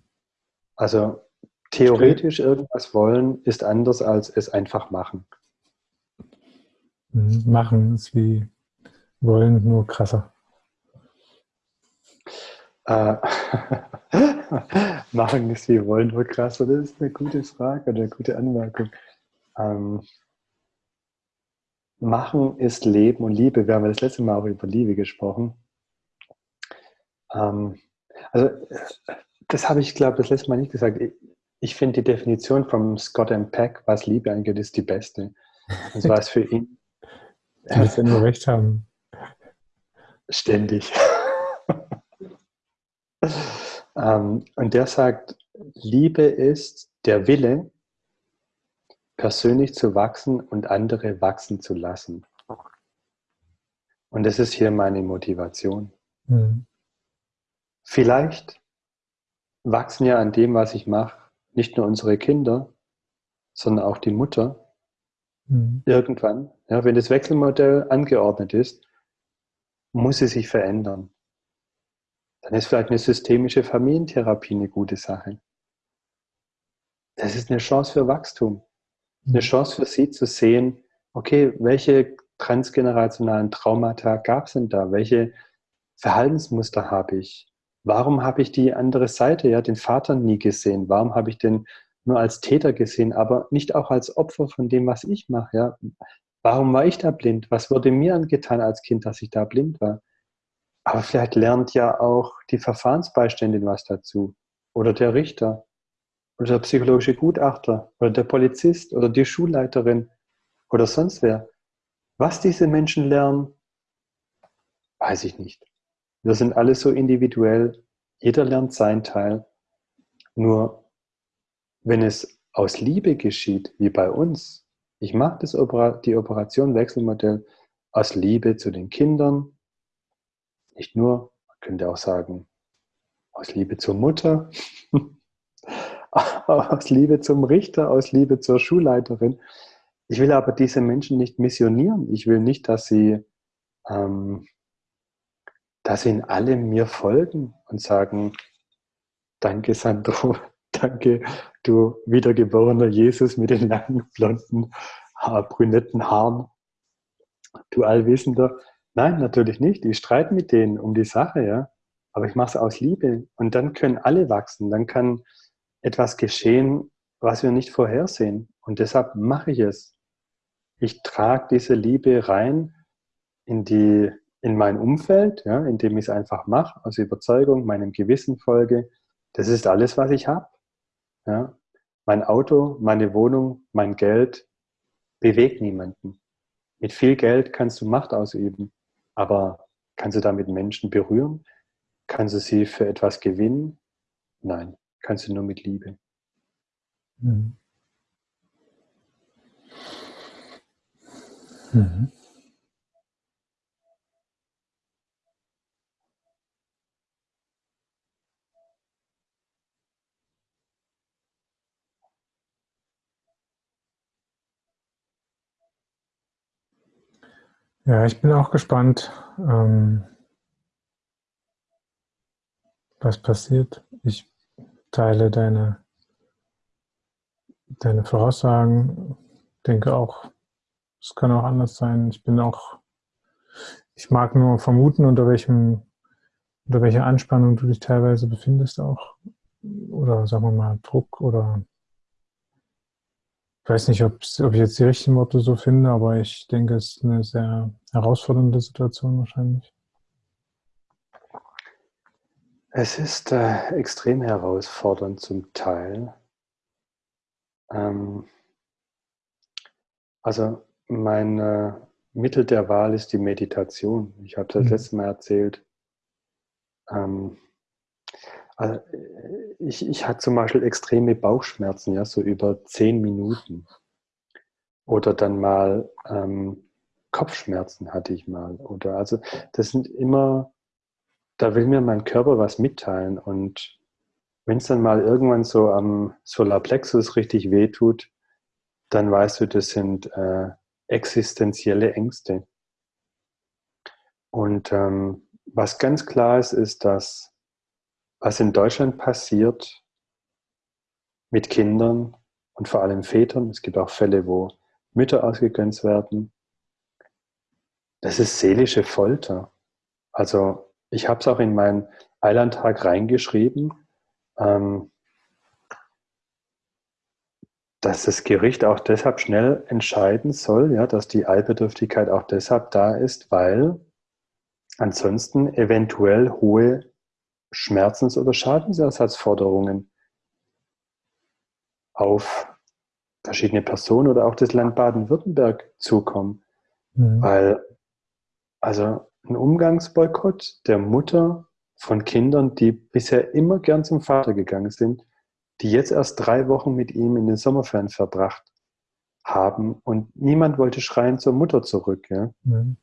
Also theoretisch irgendwas wollen ist anders als es einfach machen. Mhm. Machen ist wie wollen, nur krasser. Äh, machen ist wie wollen, nur krasser. Das ist eine gute Frage oder eine gute Anmerkung. Ähm, machen ist Leben und Liebe. Wir haben das letzte Mal auch über Liebe gesprochen. Ähm, also, das habe ich, glaube ich, das letzte Mal nicht gesagt. Ich, ich finde die Definition von Scott M. Peck, was Liebe angeht, ist die beste. Und zwar ist für ihn. Er muss ja nur recht haben. Ständig. Ähm, und der sagt, Liebe ist der Wille, persönlich zu wachsen und andere wachsen zu lassen. Und das ist hier meine Motivation. Mhm. Vielleicht wachsen ja an dem, was ich mache, nicht nur unsere Kinder, sondern auch die Mutter. Mhm. Irgendwann, ja, wenn das Wechselmodell angeordnet ist, muss sie sich verändern dann ist vielleicht eine systemische Familientherapie eine gute Sache. Das ist eine Chance für Wachstum. Eine mhm. Chance für Sie zu sehen, okay, welche transgenerationalen Traumata gab es denn da? Welche Verhaltensmuster habe ich? Warum habe ich die andere Seite, ja, den Vater nie gesehen? Warum habe ich den nur als Täter gesehen, aber nicht auch als Opfer von dem, was ich mache? Ja? Warum war ich da blind? Was wurde mir angetan als Kind, dass ich da blind war? Aber vielleicht lernt ja auch die Verfahrensbeiständin was dazu. Oder der Richter. Oder der psychologische Gutachter. Oder der Polizist. Oder die Schulleiterin. Oder sonst wer. Was diese Menschen lernen, weiß ich nicht. Wir sind alle so individuell. Jeder lernt sein Teil. Nur wenn es aus Liebe geschieht, wie bei uns, ich mache das die Operation Wechselmodell aus Liebe zu den Kindern, nicht nur, man könnte auch sagen, aus Liebe zur Mutter, aus Liebe zum Richter, aus Liebe zur Schulleiterin. Ich will aber diese Menschen nicht missionieren. Ich will nicht, dass sie, ähm, dass sie in allem mir folgen und sagen, danke Sandro, danke du wiedergeborener Jesus mit den langen, blonden, brünetten Haaren, du Allwissender. Nein, natürlich nicht. Ich streite mit denen um die Sache, ja. Aber ich mache es aus Liebe. Und dann können alle wachsen. Dann kann etwas geschehen, was wir nicht vorhersehen. Und deshalb mache ich es. Ich trage diese Liebe rein in die, in mein Umfeld, ja, indem ich es einfach mache, aus Überzeugung, meinem Gewissen folge. Das ist alles, was ich habe. Ja. Mein Auto, meine Wohnung, mein Geld bewegt niemanden. Mit viel Geld kannst du Macht ausüben, aber kannst du damit Menschen berühren? Kannst du sie für etwas gewinnen? Nein, kannst du nur mit Liebe. Mhm. Mhm. Ja, ich bin auch gespannt, ähm, was passiert. Ich teile deine, deine Voraussagen, denke auch, es kann auch anders sein. Ich bin auch, ich mag nur vermuten, unter welchem, unter welcher Anspannung du dich teilweise befindest auch. Oder sagen wir mal Druck oder ich weiß nicht, ob ich jetzt die richtigen Worte so finde, aber ich denke, es ist eine sehr herausfordernde Situation wahrscheinlich. Es ist äh, extrem herausfordernd zum Teil. Ähm, also mein äh, Mittel der Wahl ist die Meditation. Ich habe das mhm. letzte Mal erzählt. Ähm, also ich, ich hatte zum Beispiel extreme Bauchschmerzen, ja, so über zehn Minuten. Oder dann mal ähm, Kopfschmerzen hatte ich mal. Oder also das sind immer, da will mir mein Körper was mitteilen. Und wenn es dann mal irgendwann so am Solarplexus richtig wehtut, dann weißt du, das sind äh, existenzielle Ängste. Und ähm, was ganz klar ist, ist, dass was in Deutschland passiert mit Kindern und vor allem Vätern, es gibt auch Fälle, wo Mütter ausgegrenzt werden, das ist seelische Folter. Also ich habe es auch in meinen Eilandtag reingeschrieben, ähm, dass das Gericht auch deshalb schnell entscheiden soll, ja, dass die Eilbedürftigkeit auch deshalb da ist, weil ansonsten eventuell hohe Schmerzens- oder Schadensersatzforderungen auf verschiedene Personen oder auch das Land Baden-Württemberg zukommen. Mhm. Weil, also ein Umgangsboykott der Mutter von Kindern, die bisher immer gern zum Vater gegangen sind, die jetzt erst drei Wochen mit ihm in den Sommerferien verbracht haben und niemand wollte schreien zur Mutter zurück. Ja? Mhm.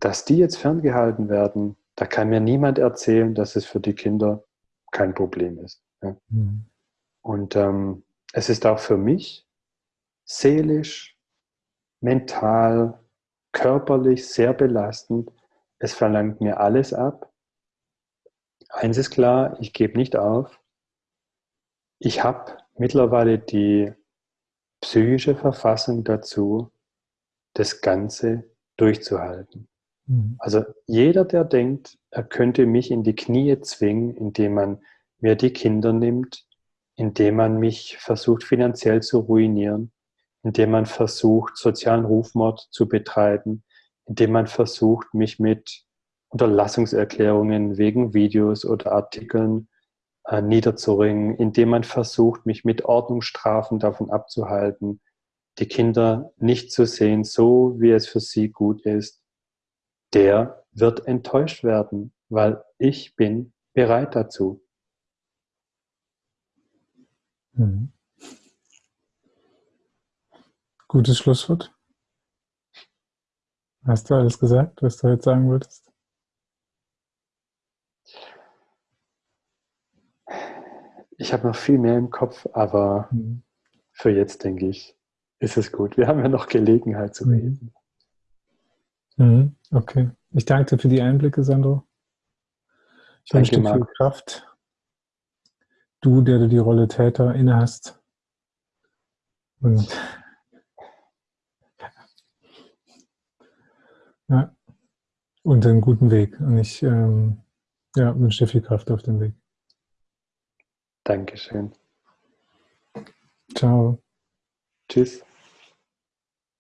Dass die jetzt ferngehalten werden, da kann mir niemand erzählen, dass es für die Kinder kein Problem ist. Ja. Mhm. Und ähm, es ist auch für mich seelisch, mental, körperlich sehr belastend. Es verlangt mir alles ab. Eins ist klar, ich gebe nicht auf. Ich habe mittlerweile die psychische Verfassung dazu, das Ganze durchzuhalten. Mhm. Also jeder, der denkt, er könnte mich in die Knie zwingen, indem man mir die Kinder nimmt, indem man mich versucht finanziell zu ruinieren, indem man versucht, sozialen Rufmord zu betreiben, indem man versucht, mich mit Unterlassungserklärungen wegen Videos oder Artikeln äh, niederzuringen, indem man versucht, mich mit Ordnungsstrafen davon abzuhalten, die Kinder nicht zu sehen, so wie es für sie gut ist, der wird enttäuscht werden, weil ich bin bereit dazu. Mhm. Gutes Schlusswort. Hast du alles gesagt, was du jetzt sagen wolltest? Ich habe noch viel mehr im Kopf, aber mhm. für jetzt denke ich, ist es gut. Wir haben ja noch Gelegenheit zu mhm. reden. Mhm. Okay. Ich danke dir für die Einblicke, Sandro. Ich wünsche dir viel Kraft. Du, der du die Rolle Täter inne hast. Und ja, und einen guten Weg. Und ich ähm, ja, wünsche dir viel Kraft auf dem Weg. Dankeschön. Ciao. Tschüss.